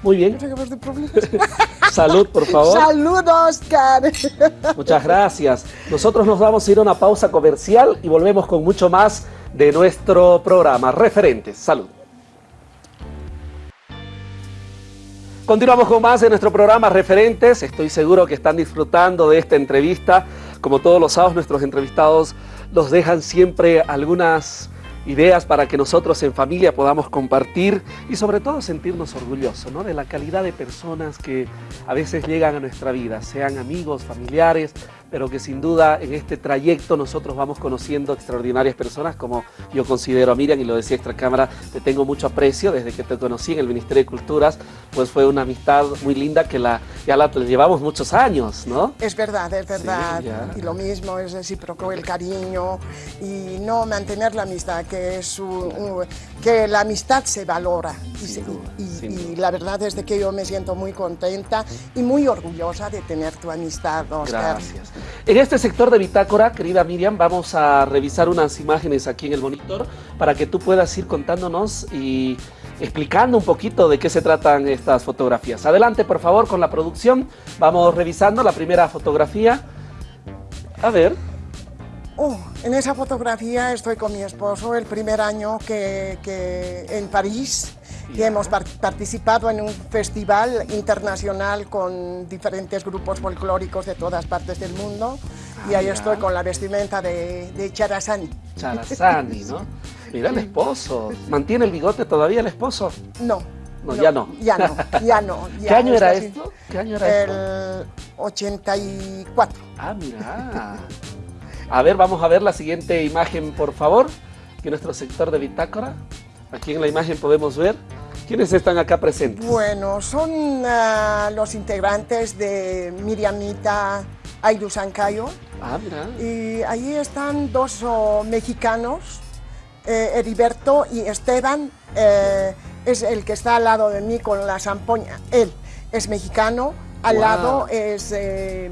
Muy bien. Salud, por favor. Saludos, Oscar. Muchas gracias. Nosotros nos vamos a ir a una pausa comercial y volvemos con mucho más de nuestro programa Referentes. Salud. Continuamos con más de nuestro programa Referentes. Estoy seguro que están disfrutando de esta entrevista. Como todos los sábados, nuestros entrevistados nos dejan siempre algunas ideas para que nosotros en familia podamos compartir y sobre todo sentirnos orgullosos ¿no? de la calidad de personas que a veces llegan a nuestra vida, sean amigos, familiares, pero que sin duda en este trayecto nosotros vamos conociendo extraordinarias personas como yo considero a Miriam y lo decía extra cámara, te tengo mucho aprecio desde que te conocí en el Ministerio de Culturas, pues fue una amistad muy linda que la, ya la llevamos muchos años, ¿no? Es verdad, es verdad, y lo mismo es recíproco el cariño y no mantener la amistad, que es que la amistad se valora y, y, la verdad es de que yo me siento muy contenta y muy orgullosa de tener tu amistad, Oscar. Gracias. En este sector de Bitácora, querida Miriam, vamos a revisar unas imágenes aquí en el monitor para que tú puedas ir contándonos y explicando un poquito de qué se tratan estas fotografías. Adelante, por favor, con la producción. Vamos revisando la primera fotografía. A ver. Oh, en esa fotografía estoy con mi esposo el primer año que, que en París y hemos participado en un festival internacional con diferentes grupos folclóricos de todas partes del mundo y ahí estoy con la vestimenta de, de Charazani. Charazani, ¿no? Mira el esposo. ¿Mantiene el bigote todavía el esposo? No. No, ya no. Ya no, ya no. ¿Qué año era esto? ¿Qué año era el 84. Ah, mira. A ver, vamos a ver la siguiente imagen, por favor. Aquí nuestro sector de bitácora. Aquí en la imagen podemos ver ¿Quiénes están acá presentes? Bueno, son uh, los integrantes de Miriamita Aidu Sancayo. Ah, mira. Y ahí están dos oh, mexicanos, eh, Heriberto y Esteban, eh, es el que está al lado de mí con la zampoña. Él es mexicano, al lado es... Eh,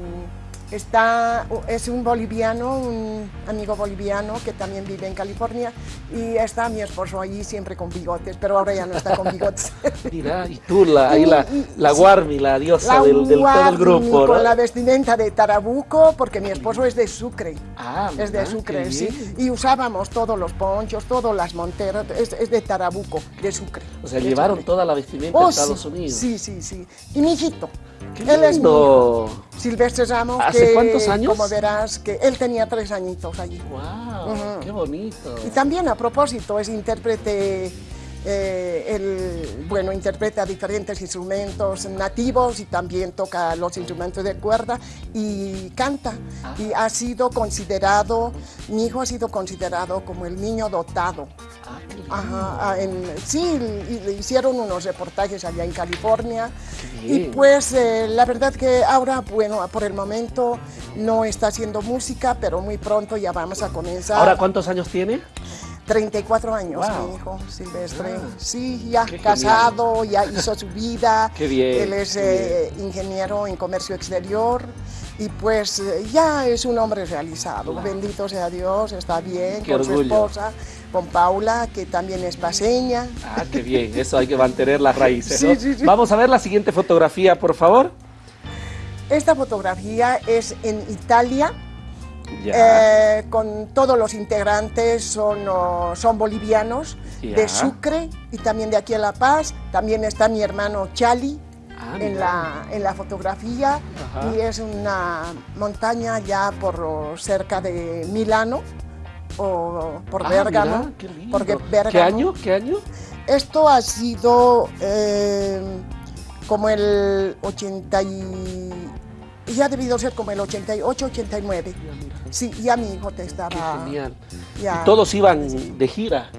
Está, es un boliviano, un amigo boliviano que también vive en California y está mi esposo allí siempre con bigotes, pero ahora ya no está con bigotes. Mira, y tú, la, ahí la, la Guarmi, la diosa del, del, todo el grupo, con la vestimenta de Tarabuco, porque mi esposo es de Sucre. Ah, Es de Sucre, sí. Y usábamos todos los ponchos, todas las monteras, es, es de Tarabuco, de Sucre. O sea, llevaron toda la vestimenta a oh, Estados Unidos. Sí, sí, sí. Y mi hijito, él es Silvestre Ramos. ¿Hace cuántos años? Como verás, que él tenía tres añitos allí. ¡Wow! ¡Qué bonito! Y también a propósito, es intérprete, eh, él, bueno, interpreta diferentes instrumentos nativos y también toca los instrumentos de cuerda y canta. Ah. Y ha sido considerado, mi hijo ha sido considerado como el niño dotado. Ajá, en, sí, le hicieron unos reportajes allá en California y pues eh, la verdad que ahora, bueno, por el momento no está haciendo música, pero muy pronto ya vamos a comenzar. ¿Ahora cuántos años tiene? 34 años, mi hijo Silvestre. Ah, sí, ya casado, ya hizo su vida. Qué bien. Él es eh, ingeniero en comercio exterior y pues eh, ya es un hombre realizado. Bendito sea Dios, está bien con su esposa con Paula, que también es paseña. Ah, qué bien, eso hay que mantener las raíces. ¿no? Vamos a ver la siguiente fotografía, por favor. Esta fotografía es en Italia, eh, con todos los integrantes son, son bolivianos, de Sucre y también de aquí a La Paz. También está mi hermano Chali, ah, en, la, en, la, fotografía y es una montaña ya por cerca de Milano o por ah, Bérgamo. qué, porque ¿Qué año? ¿Qué año? Esto ha sido eh, como el 80 y... Ya ha debido ser como el 88, 89. Sí, ya mi hijo te estaba... Qué genial. ¿Y todos iban de gira?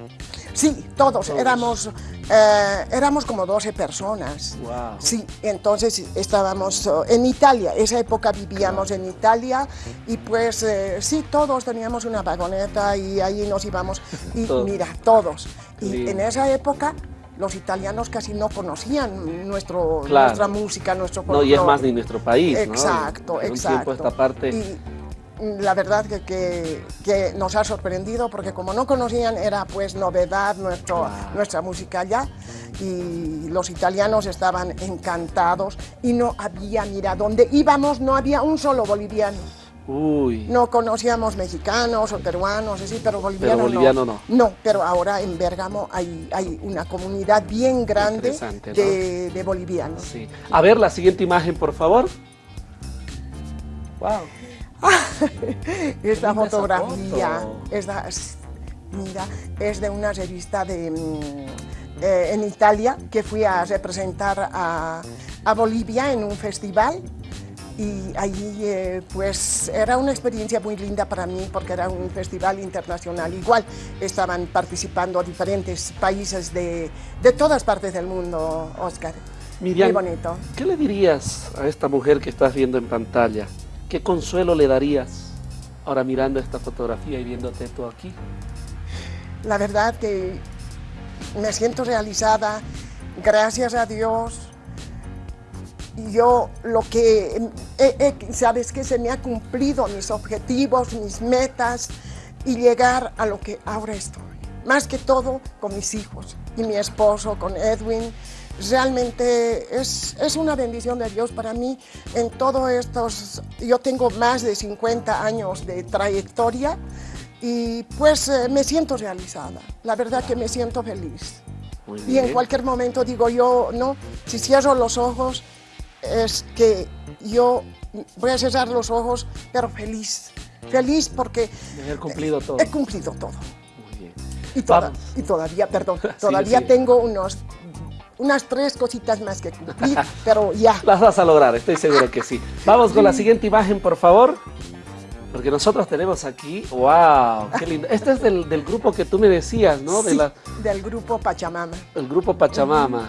Sí, todos. Éramos Eh, éramos como 12 personas. Sí, entonces estábamos oh, en Italia, esa época vivíamos en Italia y pues eh, sí, todos teníamos una vagoneta y ahí nos íbamos. Y mira, todos. Y en esa época los italianos casi no conocían nuestro, nuestra música, nuestro No, y es más de nuestro país, Exacto, exacto. esta parte... Y la verdad que, que, nos ha sorprendido porque como no conocían era pues novedad nuestro, nuestra música allá y los italianos estaban encantados y no había, mira, donde íbamos no había un solo boliviano. No conocíamos mexicanos o peruanos, así, pero bolivianos boliviano no. no. pero ahora en Bergamo hay, hay una comunidad bien grande de, bolivianos. A ver la siguiente imagen, por favor. Wow. esta fotografía, mira, es de una revista de, mm, eh, en Italia que fui a representar a, a Bolivia en un festival y allí eh, pues era una experiencia muy linda para mí porque era un festival internacional. Igual estaban participando diferentes países de, de todas partes del mundo, Oscar. Miriam, muy bonito. ¿qué le dirías a esta mujer que estás viendo en pantalla? ¿Qué consuelo le darías ahora mirando esta fotografía y viéndote tú aquí? La verdad que me siento realizada, gracias a Dios, yo lo que, sabes que se me ha cumplido mis objetivos, mis metas y llegar a lo que ahora estoy. Más que todo con mis hijos y mi esposo, con Edwin. Realmente es, es una bendición de Dios para mí en todos estos, yo tengo más de 50 años de trayectoria y pues eh, me siento realizada, la verdad que me siento feliz. Y en cualquier momento digo yo, no, si cierro los ojos, es que yo voy a cerrar los ojos, pero feliz. Feliz porque... he cumplido todo. He cumplido todo. Muy bien. Y, y todavía, perdón, todavía tengo unos unas tres cositas más que cumplir, pero ya. Las vas a lograr, estoy seguro que sí. Vamos con la siguiente imagen, por favor. Porque nosotros tenemos aquí, wow, qué lindo. Este es del, grupo que tú me decías, ¿no? De la, del grupo Pachamama. El grupo Pachamama.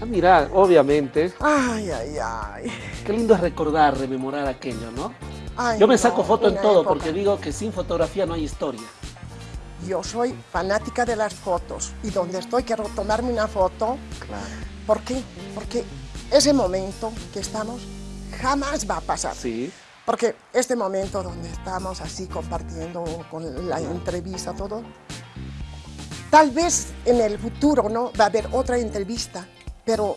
Ah, mira, obviamente. Ay, ay, ay. Qué lindo es recordar, rememorar aquello, ¿no? Yo me saco foto en todo porque digo que sin fotografía no hay historia. Yo soy fanática de las fotos y donde estoy quiero tomarme una foto. Claro. ¿Por qué? Porque ese momento que estamos jamás va a pasar. Sí. Porque este momento donde estamos así compartiendo con la entrevista, todo, tal vez en el futuro no va a haber otra entrevista pero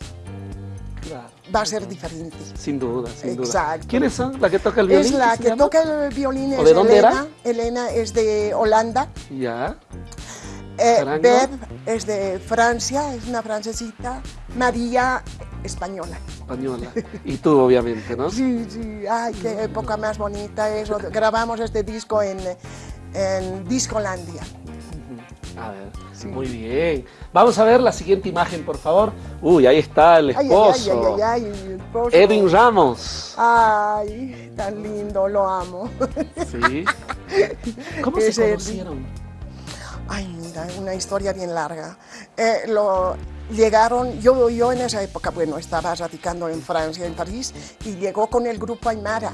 va a ser diferente. Sin duda, sin duda. ¿Quiénes son? ¿La que toca el violín? Es la que toca el violín es de dónde Elena. Elena es de Holanda. Ya. Eh, Beb es de Francia, es una francesita. María, española. Española. Y tú, obviamente, ¿no? Sí, sí. Ay, qué época más bonita eso. Grabamos este disco en, en Discolandia. A ver, muy bien. Vamos a ver la siguiente imagen, por favor. Uy, ahí está el esposo. Ay, Edwin Ramos. Ay, tan lindo, lo amo. Sí. ¿Cómo se conocieron? Ay, mira, una historia bien larga. Eh, lo, llegaron, yo, yo en esa época, bueno, estaba radicando en Francia, en París, y llegó con el grupo Aymara.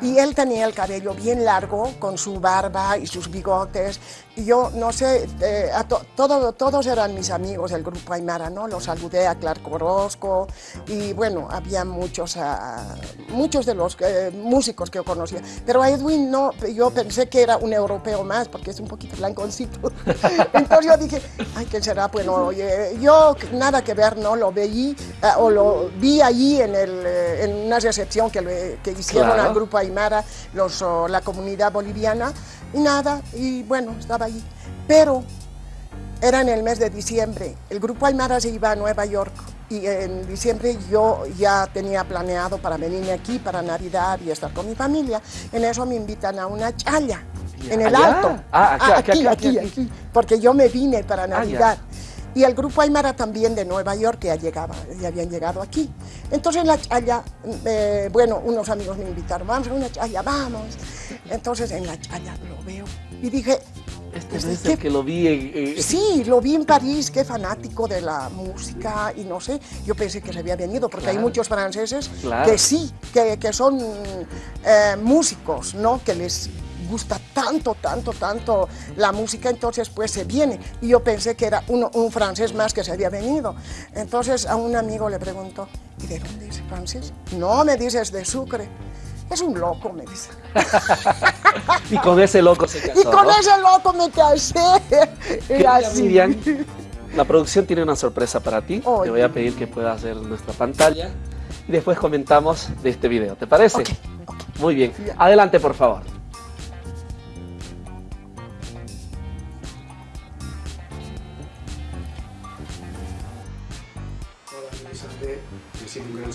Y él tenía el cabello bien largo, con su barba y sus bigotes. Y yo, no sé, eh, todo, todos eran mis amigos del grupo Aymara, ¿no? Los saludé a Clark Orozco y bueno, había muchos, ah, muchos de los eh, músicos que yo conocía. Pero a Edwin no, yo pensé que era un europeo más, porque es un poquito blanconcito. Entonces yo dije, ay, ¿quién será? Bueno, oye, yo nada que ver, ¿no? Lo veí, ah, o lo vi allí en, el, eh, en una recepción que, que hicieron al grupo Aymara, los, la comunidad boliviana, y nada, y bueno, estaba ahí. Pero era en el mes de diciembre, el grupo Aymara se iba a Nueva York, y en diciembre yo ya tenía planeado para venirme aquí para Navidad y estar con mi familia. En eso me invitan a una chaya, en el alto. Ah, aquí, aquí, aquí, porque yo me vine para ah, Navidad. Y el grupo Aymara también de Nueva York que ya, llegaba, ya habían llegado aquí. Entonces la chaya, eh, bueno, unos amigos me invitaron, vamos a una chaya, vamos. Entonces en la chaya lo veo y dije, Este es el que lo vi en... Sí, lo vi en París, qué fanático de la música y no sé, yo pensé que se había venido porque hay muchos franceses que sí, que, que son eh, músicos, ¿no? Que les gusta tanto, tanto, tanto la música, entonces pues se viene. Y yo pensé que era un francés más que se había venido. Entonces a un amigo le pregunto, ¿y de dónde es francés? No, me dices de Sucre. Es un loco, me dice. y con ese loco se casó. Y con ese loco me casé. Y así. Miriam, la producción tiene una sorpresa para ti. Te voy a pedir que puedas ver nuestra pantalla y después comentamos de este video. ¿Te parece? Muy bien. Adelante, por favor.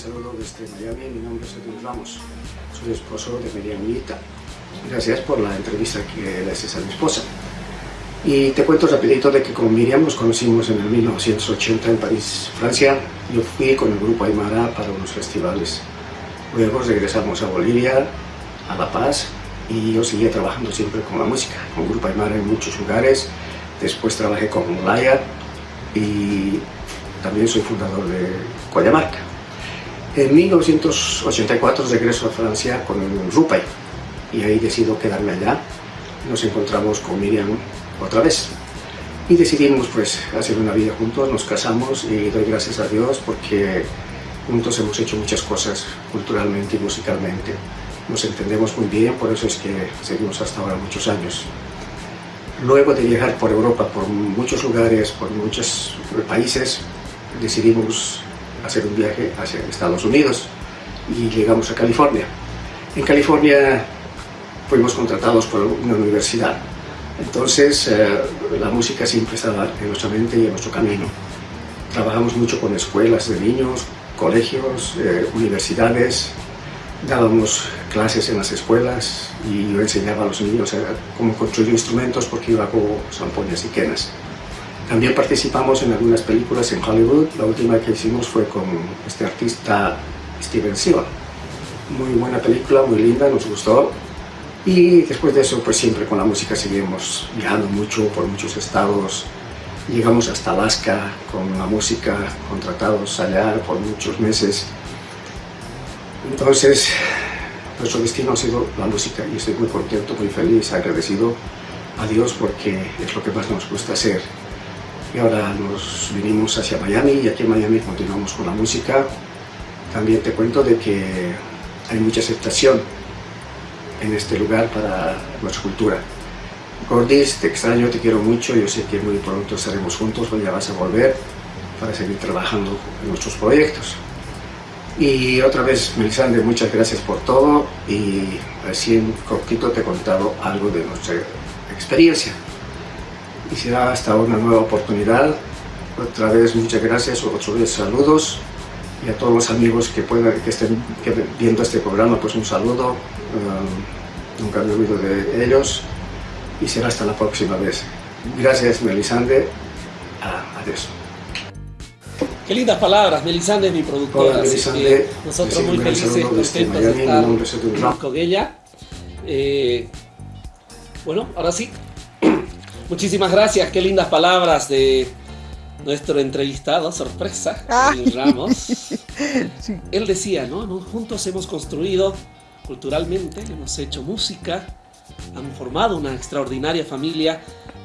Saludo desde Miami. Mi nombre es Edwin Ramos, soy esposo de Miriam Unita. Gracias por la entrevista que le haces a mi esposa. Y te cuento rapidito de que con Miriam nos conocimos en el 1980 en París, Francia. Yo fui con el grupo Aymara para unos festivales. Luego regresamos a Bolivia, a La Paz, y yo seguía trabajando siempre con la música, con grupo Aymara en muchos lugares. Después trabajé con Laya y también soy fundador de Coyamarca. En 1984 regreso a Francia con Rupay y ahí decido quedarme allá. Nos encontramos con Miriam otra vez y decidimos pues hacer una vida juntos, nos casamos y doy gracias a Dios porque juntos hemos hecho muchas cosas culturalmente y musicalmente. Nos entendemos muy bien, por eso es que seguimos hasta ahora muchos años. Luego de viajar por Europa, por muchos lugares, por muchos países, decidimos hacer un viaje hacia Estados Unidos y llegamos a California. En California fuimos contratados por una universidad, entonces eh, la música siempre estaba en nuestra mente y en nuestro camino. Trabajamos mucho con escuelas de niños, colegios, eh, universidades, dábamos clases en las escuelas y yo enseñaba a los niños cómo construir instrumentos porque yo hago zampoñas y quenas. También participamos en algunas películas en Hollywood. La última que hicimos fue con este artista Steven Seagal. Muy buena película, muy linda, nos gustó. Y después de eso, pues siempre con la música seguimos viajando mucho por muchos estados. Llegamos hasta Alaska con la música, contratados allá por muchos meses. Entonces, nuestro destino ha sido la música y estoy muy contento, muy feliz, agradecido a Dios porque es lo que más nos gusta hacer ahora nos vinimos hacia Miami y aquí en Miami continuamos con la música. También te cuento de que hay mucha aceptación en este lugar para nuestra cultura. Gordis, te extraño, te quiero mucho, yo sé que muy pronto estaremos juntos, ya vas a volver para seguir trabajando en nuestros proyectos. Y otra vez, Melisande, muchas gracias por todo y así en cortito te he contado algo de nuestra experiencia y será hasta una nueva oportunidad. Otra vez muchas gracias, otra vez saludos y a todos los amigos que, puedan, que estén viendo este programa, pues un saludo, um, nunca me olvido de ellos y será hasta la próxima vez. Gracias Melisande, ah, adiós. Qué lindas palabras, Melisande es mi productora, Melisande, nosotros muy felices, contentos de estar con ella. Eh, bueno, ahora sí, Muchísimas gracias, qué lindas palabras de nuestro entrevistado, sorpresa, Ramos. Él decía, ¿no? Juntos hemos construido culturalmente, hemos hecho música, han formado una extraordinaria familia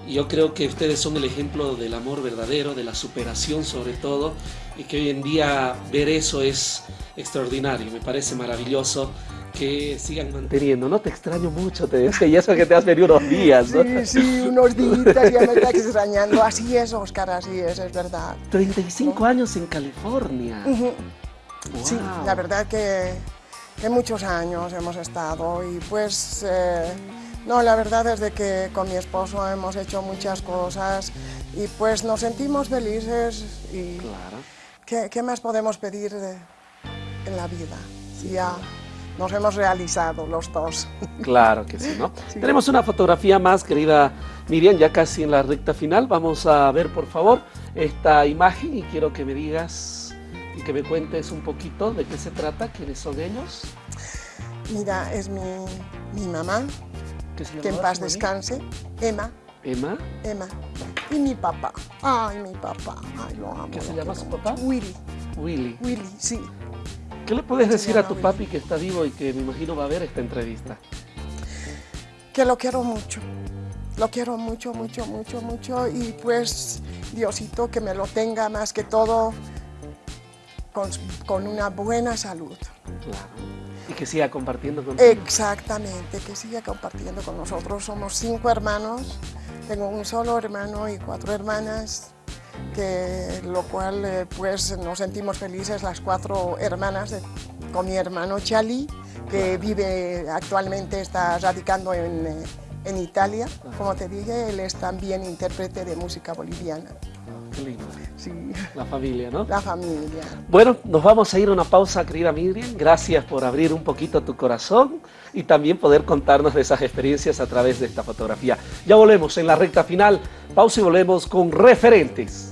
y yo creo que ustedes son el ejemplo del amor verdadero, de la superación sobre todo, y que hoy en día ver eso es extraordinario, me parece maravilloso que sigan manteniendo. No te extraño mucho, te decía, y eso que te has venido unos días. ¿no? Sí, sí, unos días ya me está extrañando. Así es, Oscar, así es, es verdad. 35 años en California. Sí, la verdad que, que, muchos años hemos estado y pues... Eh, no, la verdad es de que con mi esposo hemos hecho muchas cosas y pues nos sentimos felices y claro. ¿qué, ¿qué, más podemos pedir de, en la vida? Ya nos hemos realizado los dos. Claro que sí, ¿no? Tenemos una fotografía más, querida Miriam, ya casi en la recta final. Vamos a ver, por favor, esta imagen y quiero que me digas y que me cuentes un poquito de qué se trata, quiénes son ellos. Mira, es mi, mi mamá, que en paz descanse, Emma, ¿Emma? Emma. Y mi papá. Ay, mi papá. Ay, lo amo. ¿Qué se llama su papá? Willy. Willy. Willy, sí. ¿Qué le puedes decir a tu papi que está vivo y que me imagino va a ver esta entrevista? Que lo quiero mucho. Lo quiero mucho, mucho, mucho, mucho. Y pues, Diosito, que me lo tenga más que todo con, con una buena salud. Claro. Y que siga compartiendo contigo. Exactamente, que siga compartiendo con nosotros. Somos cinco hermanos, tengo un solo hermano y cuatro hermanas, que lo cual eh, pues nos sentimos felices las cuatro hermanas con mi hermano Chali, que vive actualmente, está radicando en, eh, en Italia. Como te dije, él es también intérprete de música boliviana. Qué lindo. Sí, La familia, ¿no? la familia. Bueno, nos vamos a ir a una pausa, querida Miriam. Gracias por abrir un poquito tu corazón y también poder contarnos de esas experiencias a través de esta fotografía. Ya volvemos en la recta final. Pausa y volvemos con referentes.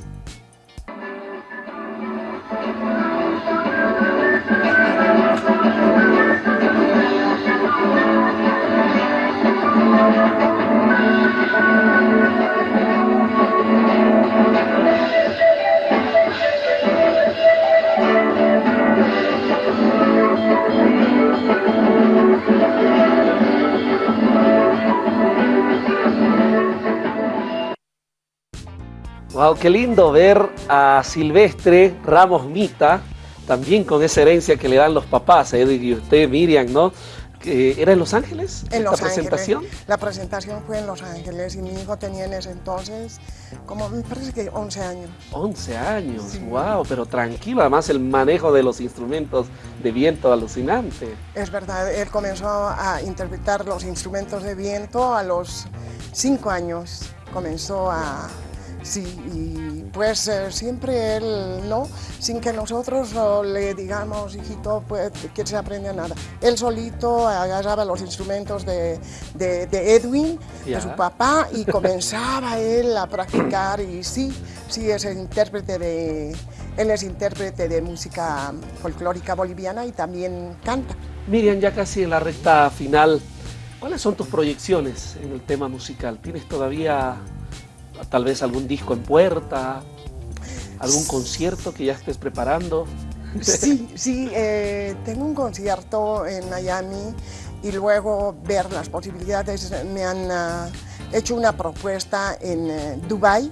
Wow, qué lindo ver a Silvestre Ramos Mita, también con esa herencia que le dan los papás, Edwin y usted, Miriam, ¿no? ¿Era en Los Ángeles? En esta Los presentación? Ángeles. La presentación fue en Los Ángeles y mi hijo tenía en ese entonces como me parece que 11 años. 11 años, Sí. wow, pero tranquilo, además el manejo de los instrumentos de viento alucinante. Es verdad, él comenzó a interpretar los instrumentos de viento a los 5 años. Comenzó a... Sí, y pues eh, siempre él, ¿no? Sin que nosotros oh, le digamos, hijito, pues que se aprende nada. Él solito agarraba los instrumentos de, de- de Edwin, Ya. de su papá, y comenzaba él a practicar. Y sí, sí, es el intérprete de... Él es intérprete de música folclórica boliviana y también canta. Miriam, ya casi en la recta final, ¿cuáles son tus proyecciones en el tema musical? ¿Tienes todavía tal vez algún disco en puerta? ¿Algún concierto que ya estés preparando? Sí, sí, eh, tengo un concierto en Miami y luego ver las posibilidades. Me han ah, hecho una propuesta en eh, Dubai.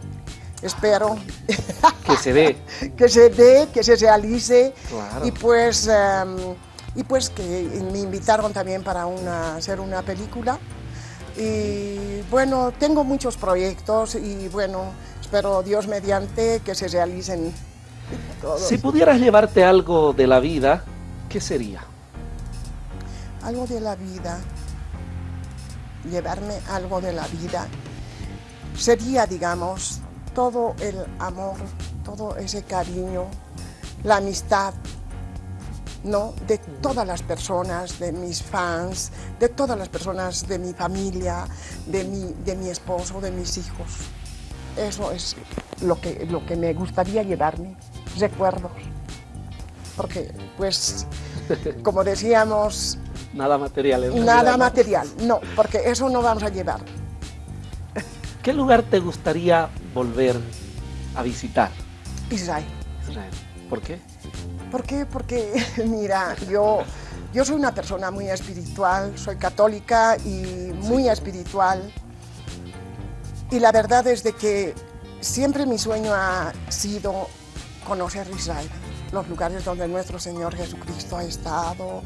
Espero Que se dé. que se dé, que se realice Claro. y pues y pues que me invitaron también para una, hacer una película. Y bueno, tengo muchos proyectos y bueno, espero Dios mediante que se realicen todos. Si pudieras llevarte algo de la vida, ¿qué sería? algo de la vida, llevarme algo de la vida, sería, digamos, todo el amor, todo ese cariño, la amistad, ¿no? De todas las personas, de mis fans, de todas las personas de mi familia, de mi, de mi esposo, de mis hijos. Eso es lo que, lo que me gustaría llevarme, recuerdos. Porque, pues, como decíamos, Nada material. Nada material, no, porque eso no vamos a llevar. ¿Qué lugar te gustaría volver a visitar? Israel. Israel. ¿Por qué? ¿Por qué? Porque, mira, yo, yo soy una persona muy espiritual, soy católica y muy espiritual. Y la verdad es de que siempre mi sueño ha sido conocer Israel, los lugares donde nuestro Señor Jesucristo ha estado.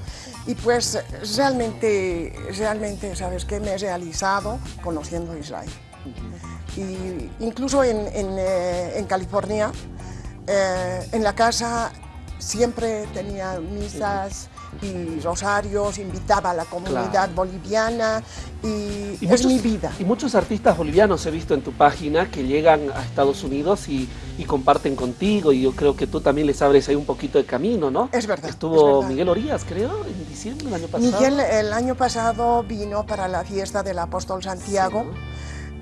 Y pues realmente, realmente, ¿sabes qué? Me he realizado conociendo Israel. Y incluso en, en, eh, en California, eh, en la casa siempre tenía misas y rosarios, invitaba a la comunidad Claro. boliviana y, Y es muchos- mi vida. Y muchos artistas bolivianos he visto en tu página que llegan a Estados Unidos y, y comparten contigo y yo creo que tú también les abres ahí un poquito de camino, ¿no? Es verdad, Estuvo es verdad. Miguel Orías, creo, en diciembre del año pasado. Miguel el año pasado vino para la fiesta del apóstol Santiago.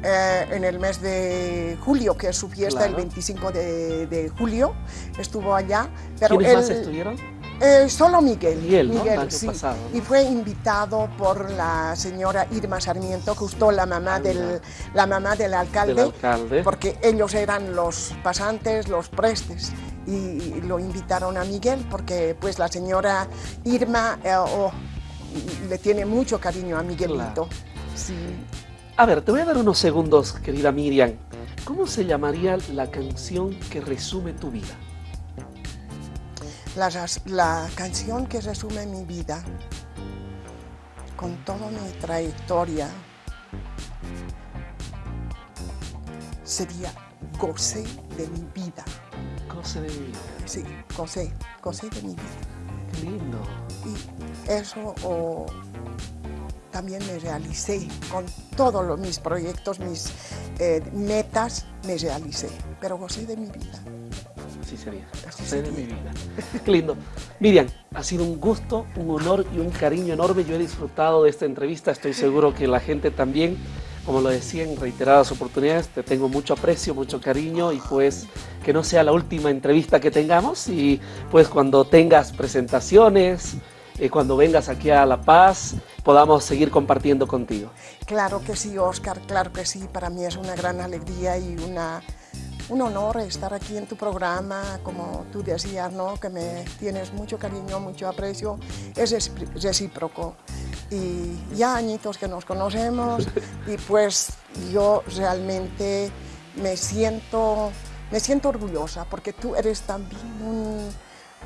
Eh, en el mes de julio, que es su fiesta, el Claro. 25 de, de julio, estuvo allá. Pero ¿Quiénes él, más estuvieron? Eh, solo Miguel. Miguel, Miguel sí. Y fue invitado por la señora Irma Sarmiento, justo la mamá, del, la mamá del alcalde, alcalde, porque ellos eran los pasantes, los prestes, y lo invitaron a Miguel porque pues la señora Irma eh, oh, le tiene mucho cariño a Miguelito. Sí. A ver, te voy a dar unos segundos, querida Miriam. ¿Cómo se llamaría la canción que resume tu vida? La, canción que resume mi vida, con toda mi trayectoria, sería Gocé de mi vida. Gocé de mi vida. Sí, Gocé, Gocé de mi vida. Qué lindo. Y eso también me realicé con todos mis proyectos, mis eh, metas, me realicé, pero gocé de mi vida así sería. Así de mi vida. Qué lindo. Miriam, ha sido un gusto, un honor y un cariño enorme. Yo he disfrutado de esta entrevista. Estoy seguro que la gente también, como lo decía en reiteradas oportunidades, te tengo mucho aprecio, mucho cariño y pues que no sea la última entrevista que tengamos y pues cuando tengas presentaciones, eh, cuando vengas aquí a La Paz, podamos seguir compartiendo contigo. Claro que sí, Oscar, claro que sí. Para mí es una gran alegría y una un honor estar aquí en tu programa, como tú decías, ¿no? que me tienes mucho cariño, mucho aprecio, es recíproco. Y ya añitos que nos conocemos y pues yo realmente me siento, me siento orgullosa porque tú eres también un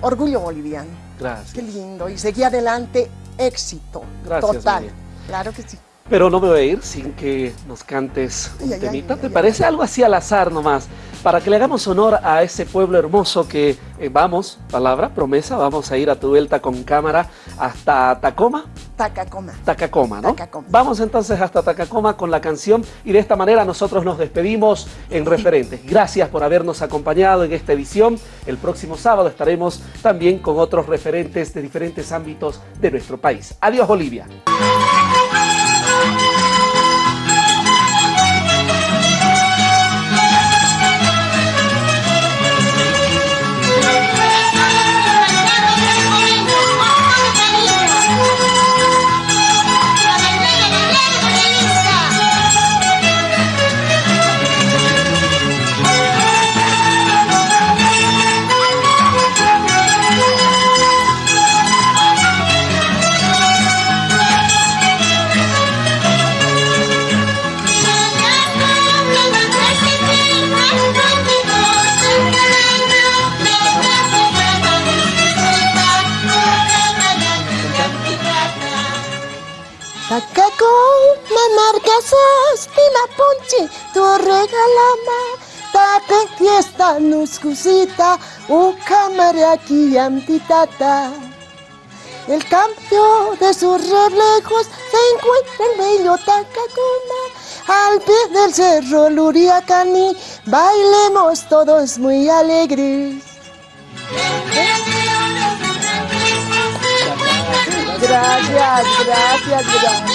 orgullo boliviano. Gracias. Qué lindo. Y seguí adelante, éxito Gracias, total. Claro que sí. Pero no me voy a ir sin que nos cantes un temita. ¿Te parece algo así al azar nomás? Para que le hagamos honor a ese pueblo hermoso que eh, vamos, palabra, promesa, vamos a ir a tu vuelta con cámara hasta Tacoma. Tacacoma. Tacacoma, ¿no? Tacacoma. Vamos entonces hasta Tacacoma con la canción y de esta manera nosotros nos despedimos en referentes. Gracias por habernos acompañado en esta edición. El próximo sábado estaremos también con otros referentes de diferentes ámbitos de nuestro país. Adiós Bolivia. Tu regalama tape fiesta nuskusita ukamaraki antitata. El cambio de sus reflejos se encuentra en bello Tacacoma, al pie del cerro Luriacani, bailemos todos muy alegres. Gracias, gracias, gracias.